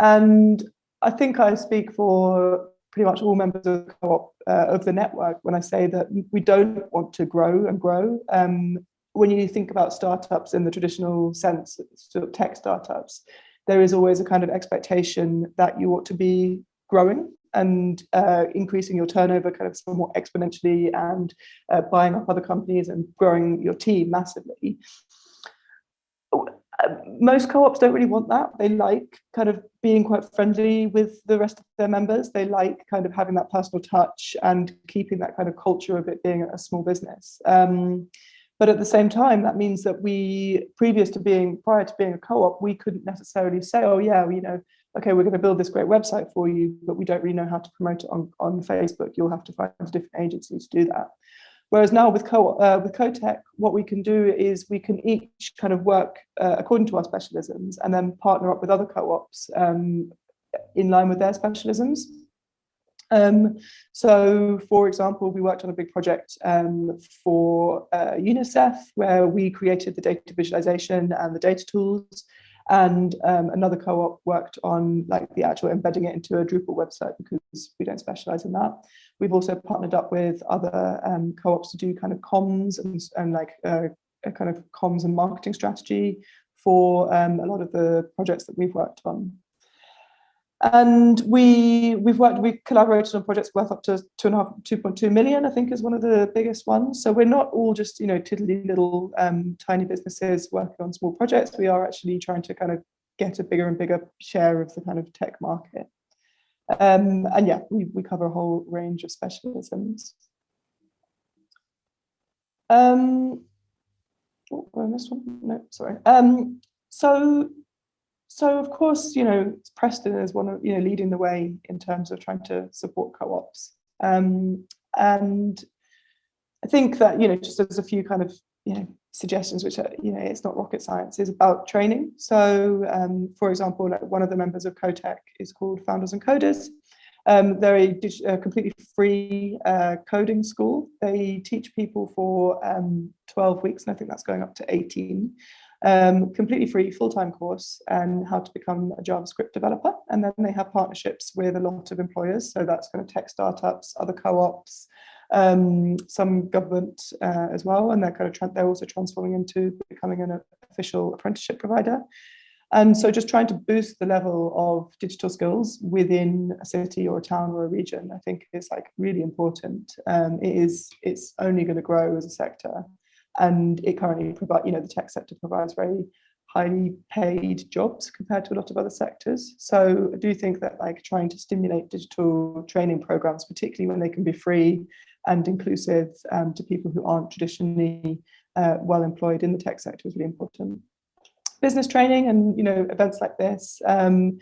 And I think I speak for pretty much all members of the co-op uh, of the network when I say that we don't want to grow and grow. Um, when you think about startups in the traditional sense, sort of tech startups, there is always a kind of expectation that you ought to be growing and uh, increasing your turnover kind of somewhat exponentially and uh, buying up other companies and growing your team massively. Most co-ops don't really want that. They like kind of being quite friendly with the rest of their members. They like kind of having that personal touch and keeping that kind of culture of it being a small business. Um, but at the same time, that means that we, previous to being, prior to being a co-op, we couldn't necessarily say, oh yeah, you know, okay, we're going to build this great website for you, but we don't really know how to promote it on, on Facebook. You'll have to find a different agency to do that. Whereas now with, Co uh, with CoTech, what we can do is we can each kind of work uh, according to our specialisms and then partner up with other co-ops um, in line with their specialisms. Um, so, for example, we worked on a big project um, for uh, UNICEF where we created the data visualization and the data tools and um, another co-op worked on like the actual embedding it into a Drupal website because we don't specialize in that. We've also partnered up with other um, co-ops to do kind of comms and, and like uh, a kind of comms and marketing strategy for um, a lot of the projects that we've worked on. And we we've worked we collaborated on projects worth up to two and a half, 2.2 million, I think is one of the biggest ones. So we're not all just you know tiddly little um, tiny businesses working on small projects. We are actually trying to kind of get a bigger and bigger share of the kind of tech market. Um, and yeah, we, we cover a whole range of specialisms. Um, oh, I missed one. No, sorry. Um, so so of course, you know, Preston is one of, you know, leading the way in terms of trying to support co-ops. Um, and I think that, you know, just as a few kind of, you know, suggestions, which are, you know, it's not rocket science, is about training. So, um, for example, like one of the members of CoTech is called Founders and Coders. Um, they're a, completely free uh, coding school. They teach people for um, 12 weeks, and I think that's going up to 18 um, completely free full-time course and how to become a JavaScript developer. And then they have partnerships with a lot of employers. So that's kind of tech startups, other co-ops, um, some government uh, as well. And they're kind of they're also transforming into becoming an official apprenticeship provider. And so just trying to boost the level of digital skills within a city or a town or a region, I think is like really important. Um, it is, it's only going to grow as a sector and it currently provide you know the tech sector provides very highly paid jobs compared to a lot of other sectors. So i do think that like trying to stimulate digital training programs particularly when they can be free and inclusive um, to people who aren't traditionally uh, well employed in the tech sector is really important. Business training and you know events like this um,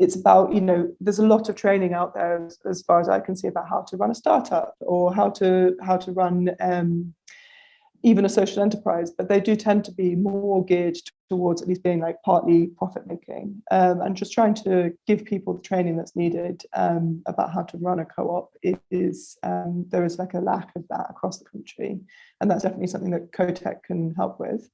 it's about you know there's a lot of training out there as, as, far as i can see about how to run a startup or how to how to run um, even a social enterprise, but they do tend to be more geared towards at least being like partly profit making um, and just trying to give people the training that's needed um, about how to run a co-op is um, there is like a lack of that across the country and that's definitely something that CoTech can help with.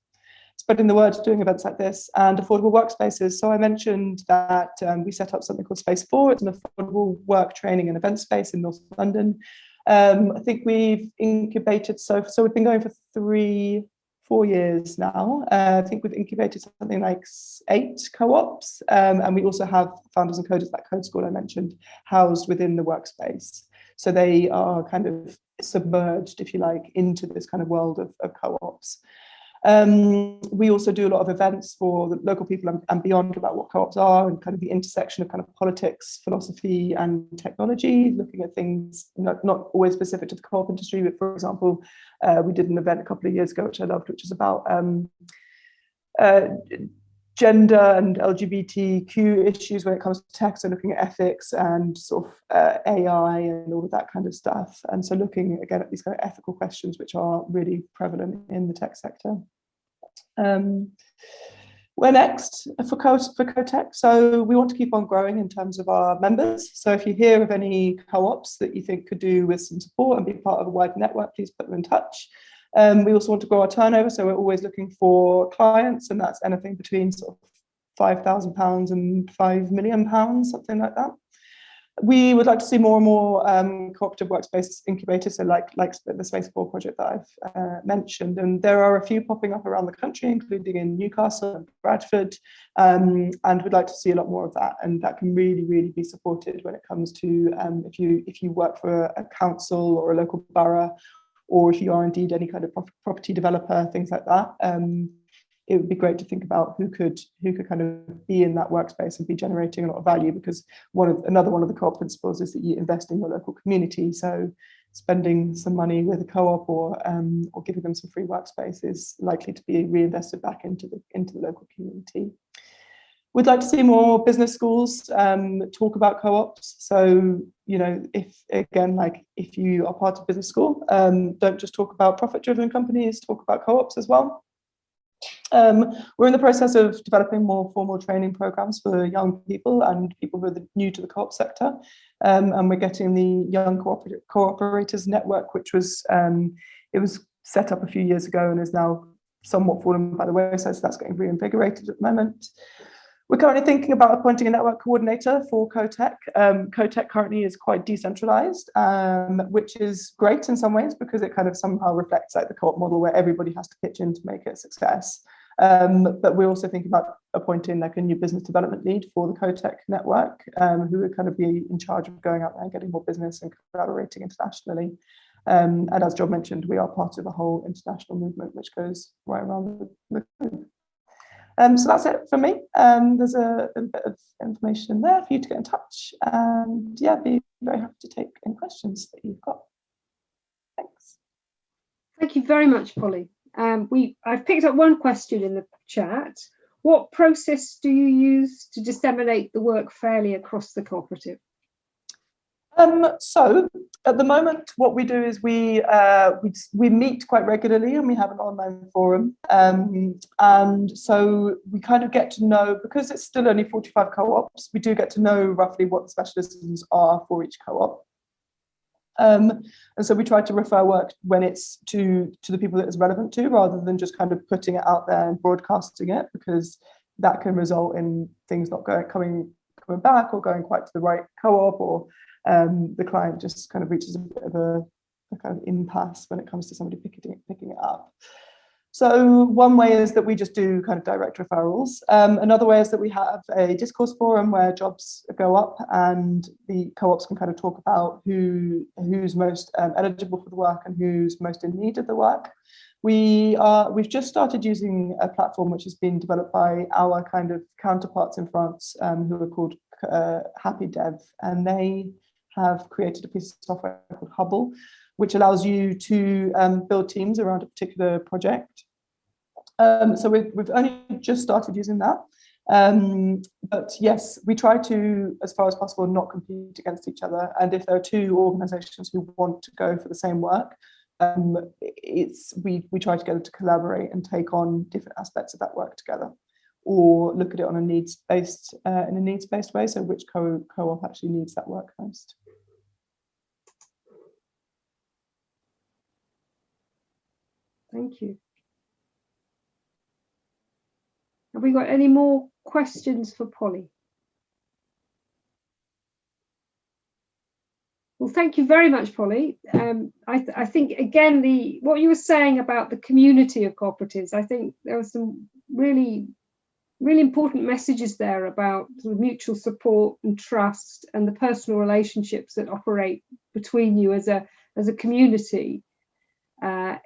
Spreading the word doing events like this and affordable workspaces. So I mentioned that um, we set up something called Space 4 it's an affordable work training and event space in North London um, I think we've incubated so so we've been going for three, four years now. Uh, I think we've incubated something like eight co-ops, um, and we also have founders and coders, that code school I mentioned, housed within the workspace. So they are kind of submerged, if you like, into this kind of world of, of co-ops. Um, we also do a lot of events for the local people and, and, beyond about what co-ops are and kind of the intersection of kind of politics, philosophy and technology, looking at things not, not always specific to the co-op industry, but for example, uh, we did an event a couple of years ago, which I loved, which is about um, uh, gender and LGBTQ issues when it comes to tech, so looking at ethics and sort of uh, AI and all of that kind of stuff. And so looking again at these kind of ethical questions which are really prevalent in the tech sector. Um, we're next for, Co for CoTech. So we want to keep on growing in terms of our members. So if you hear of any co-ops that you think could do with some support and be part of a wider network, please put them in touch. Um, we also want to grow our turnover. So we're always looking for clients and that's anything between sort of £5,000 and £5 million, something like that we would like to see more and more um, cooperative workspace incubators, so like, like the Space 4 project that I've uh, mentioned. And there are a few popping up around the country, including in Newcastle and Bradford, um, and we'd like to see a lot more of that. And that can really, really be supported when it comes to um, if you if you work for a council or a local borough, or if you are indeed any kind of property developer, things like that. It would be great to think about who could who could kind of be in that workspace and be generating a lot of value because one of another one of the co-op principles is that you invest in your local community. So spending some money with a co-op or um, or giving them some free workspace is likely to be reinvested back into the into the local community. We'd like to see more business schools um, talk about co-ops. So, you know, if again, like if you are part of business school, um, don't just talk about profit-driven companies, talk about co-ops as well. Um, we're in the process of developing more formal training programs for young people and people who are new to the co-op sector. Um, and we're getting the Young Cooper Cooperators Network, which was, um, it was set up a few years ago and is now somewhat fallen by the wayside, so that's getting reinvigorated at the moment. We're currently thinking about appointing a network coordinator for CoTech. Um, CoTech currently is quite decentralized, um, which is great in some ways because it kind of somehow reflects like the co-op model where everybody has to pitch in to make it a success. Um, but we're also thinking about appointing like a new business development lead for the CoTech network, um, who would kind of be in charge of going out there and getting more business and collaborating internationally. Um, and as John mentioned, we are part of a whole international movement which goes right around the, globe. Um, so that's it for me. Um, there's a, a, bit of information there for you to get in touch. And yeah, be very happy to take any questions that you've got. Thanks. Thank you very much, Polly. Um, we I've picked up one question in the chat. What process do you use to disseminate the work fairly across the cooperative? Um, so at the moment, what we do is we, uh, we we meet quite regularly and we have an online forum. Um, and so we kind of get to know, because it's still only 45 co-ops, we do get to know roughly what the specialisms are for each co-op. Um, and so we try to refer work when it's to, to the people that it's relevant to, rather than just kind of putting it out there and broadcasting it, because that can result in things not going coming coming back or going quite to the right co-op or um, the client just kind of reaches a bit of a, a, kind of impasse when it comes to somebody picking picking it up. So one way is that we just do kind of direct referrals. Um, another way is that we have a discourse forum where jobs go up and the co-ops can kind of talk about who who's most um, eligible for the work and who's most in need of the work. We are, we've just started using a platform which has been developed by our kind of counterparts in France um, who are called uh, Happy Dev and they have created a piece of software called Hubble, which allows you to um, build teams around a particular project. Um, so we've, we've only just started using that. Um, but yes, we try to, as far as possible, not compete against each other. And if there are two organizations who want to go for the same work, um, it's we, we try together to collaborate and take on different aspects of that work together or look at it on a needs-based uh, in a needs-based way. So which co co-op actually needs that work most. Thank you. Have we got any more questions for Polly? Well, thank you very much, Polly. Um, I, th I, think, again, the what you were saying about the community of cooperatives, I think there were some really, really important messages there about sort of mutual support and trust and the personal relationships that operate between you as a, as a community. Uh,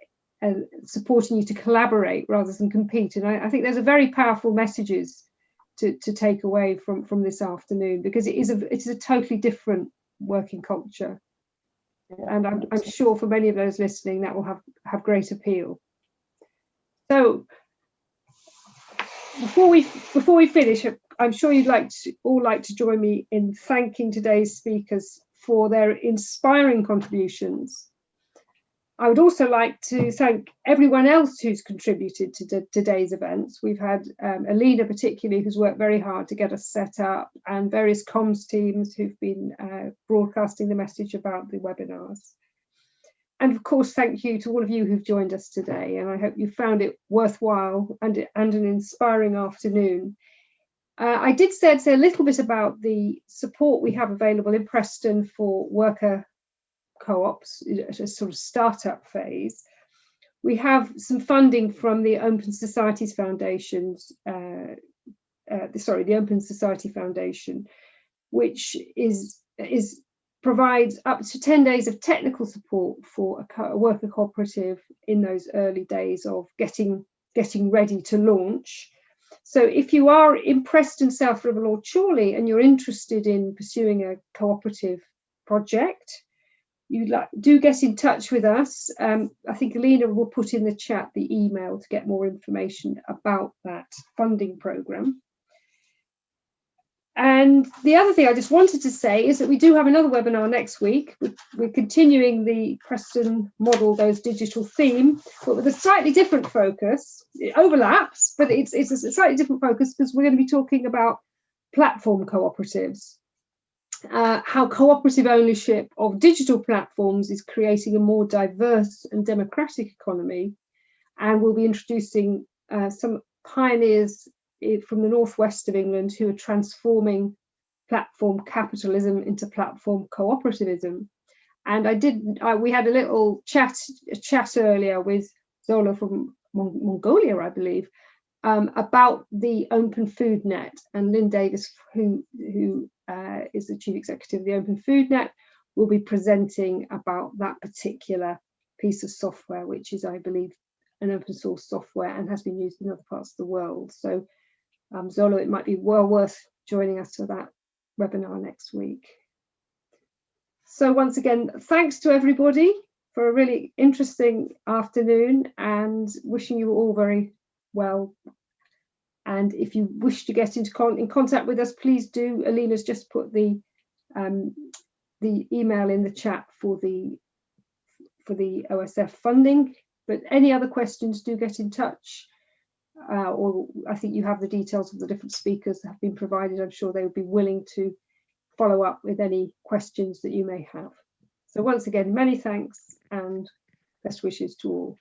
and supporting you to collaborate rather than compete. And I, I think there's a very powerful messages to, to take away from, from this afternoon because it is a it is a totally different working culture. And I'm, I'm sure for many of those listening that will have, have great appeal. So before we before we finish, I'm sure you'd like to all like to join me in thanking today's speakers for their inspiring contributions I would also like to thank everyone else who's contributed to today's events. We've had um, Alina particularly who's worked very hard to get us set up and various comms teams who've been uh, broadcasting the message about the webinars. And of course, thank you to all of you who've joined us today. And I hope you found it worthwhile and, and an inspiring afternoon. Uh, I did say, say a little bit about the support we have available in Preston for worker co-ops at a sort of startup phase. We have some funding from the Open Societies Foundations, uh, uh, sorry, the Open Society Foundation, which is is provides up to 10 days of technical support for a, a worker cooperative in those early days of getting getting ready to launch. So if you are impressed in South Ribble Lord Chorley and you're interested in pursuing a cooperative project, you like, do get in touch with us. Um, I think Alina will put in the chat the email to get more information about that funding programme. And the other thing I just wanted to say is that we do have another webinar next week. We're continuing the Preston model those digital theme, but with a slightly different focus. It overlaps, but it's, it's a slightly different focus because we're going to be talking about platform cooperatives. Uh, how cooperative ownership of digital platforms is creating a more diverse and democratic economy. And we'll be introducing uh, some pioneers from the northwest of England who are transforming platform capitalism into platform cooperativism. And I did, I, we had a little chat, a chat earlier with Zola from Mon Mongolia, I believe, um, about the Open Food Net and Lynne Davis, who, who uh, is the chief executive of the Open Food Net, will be presenting about that particular piece of software, which is, I believe, an open source software and has been used in other parts of the world. So um, Zolo, it might be well worth joining us for that webinar next week. So once again, thanks to everybody for a really interesting afternoon and wishing you all very well. And if you wish to get into con in contact with us, please do. Alina's just put the um, the email in the chat for the for the OSF funding. But any other questions, do get in touch uh, or I think you have the details of the different speakers that have been provided. I'm sure they would be willing to follow up with any questions that you may have. So once again, many thanks and best wishes to all.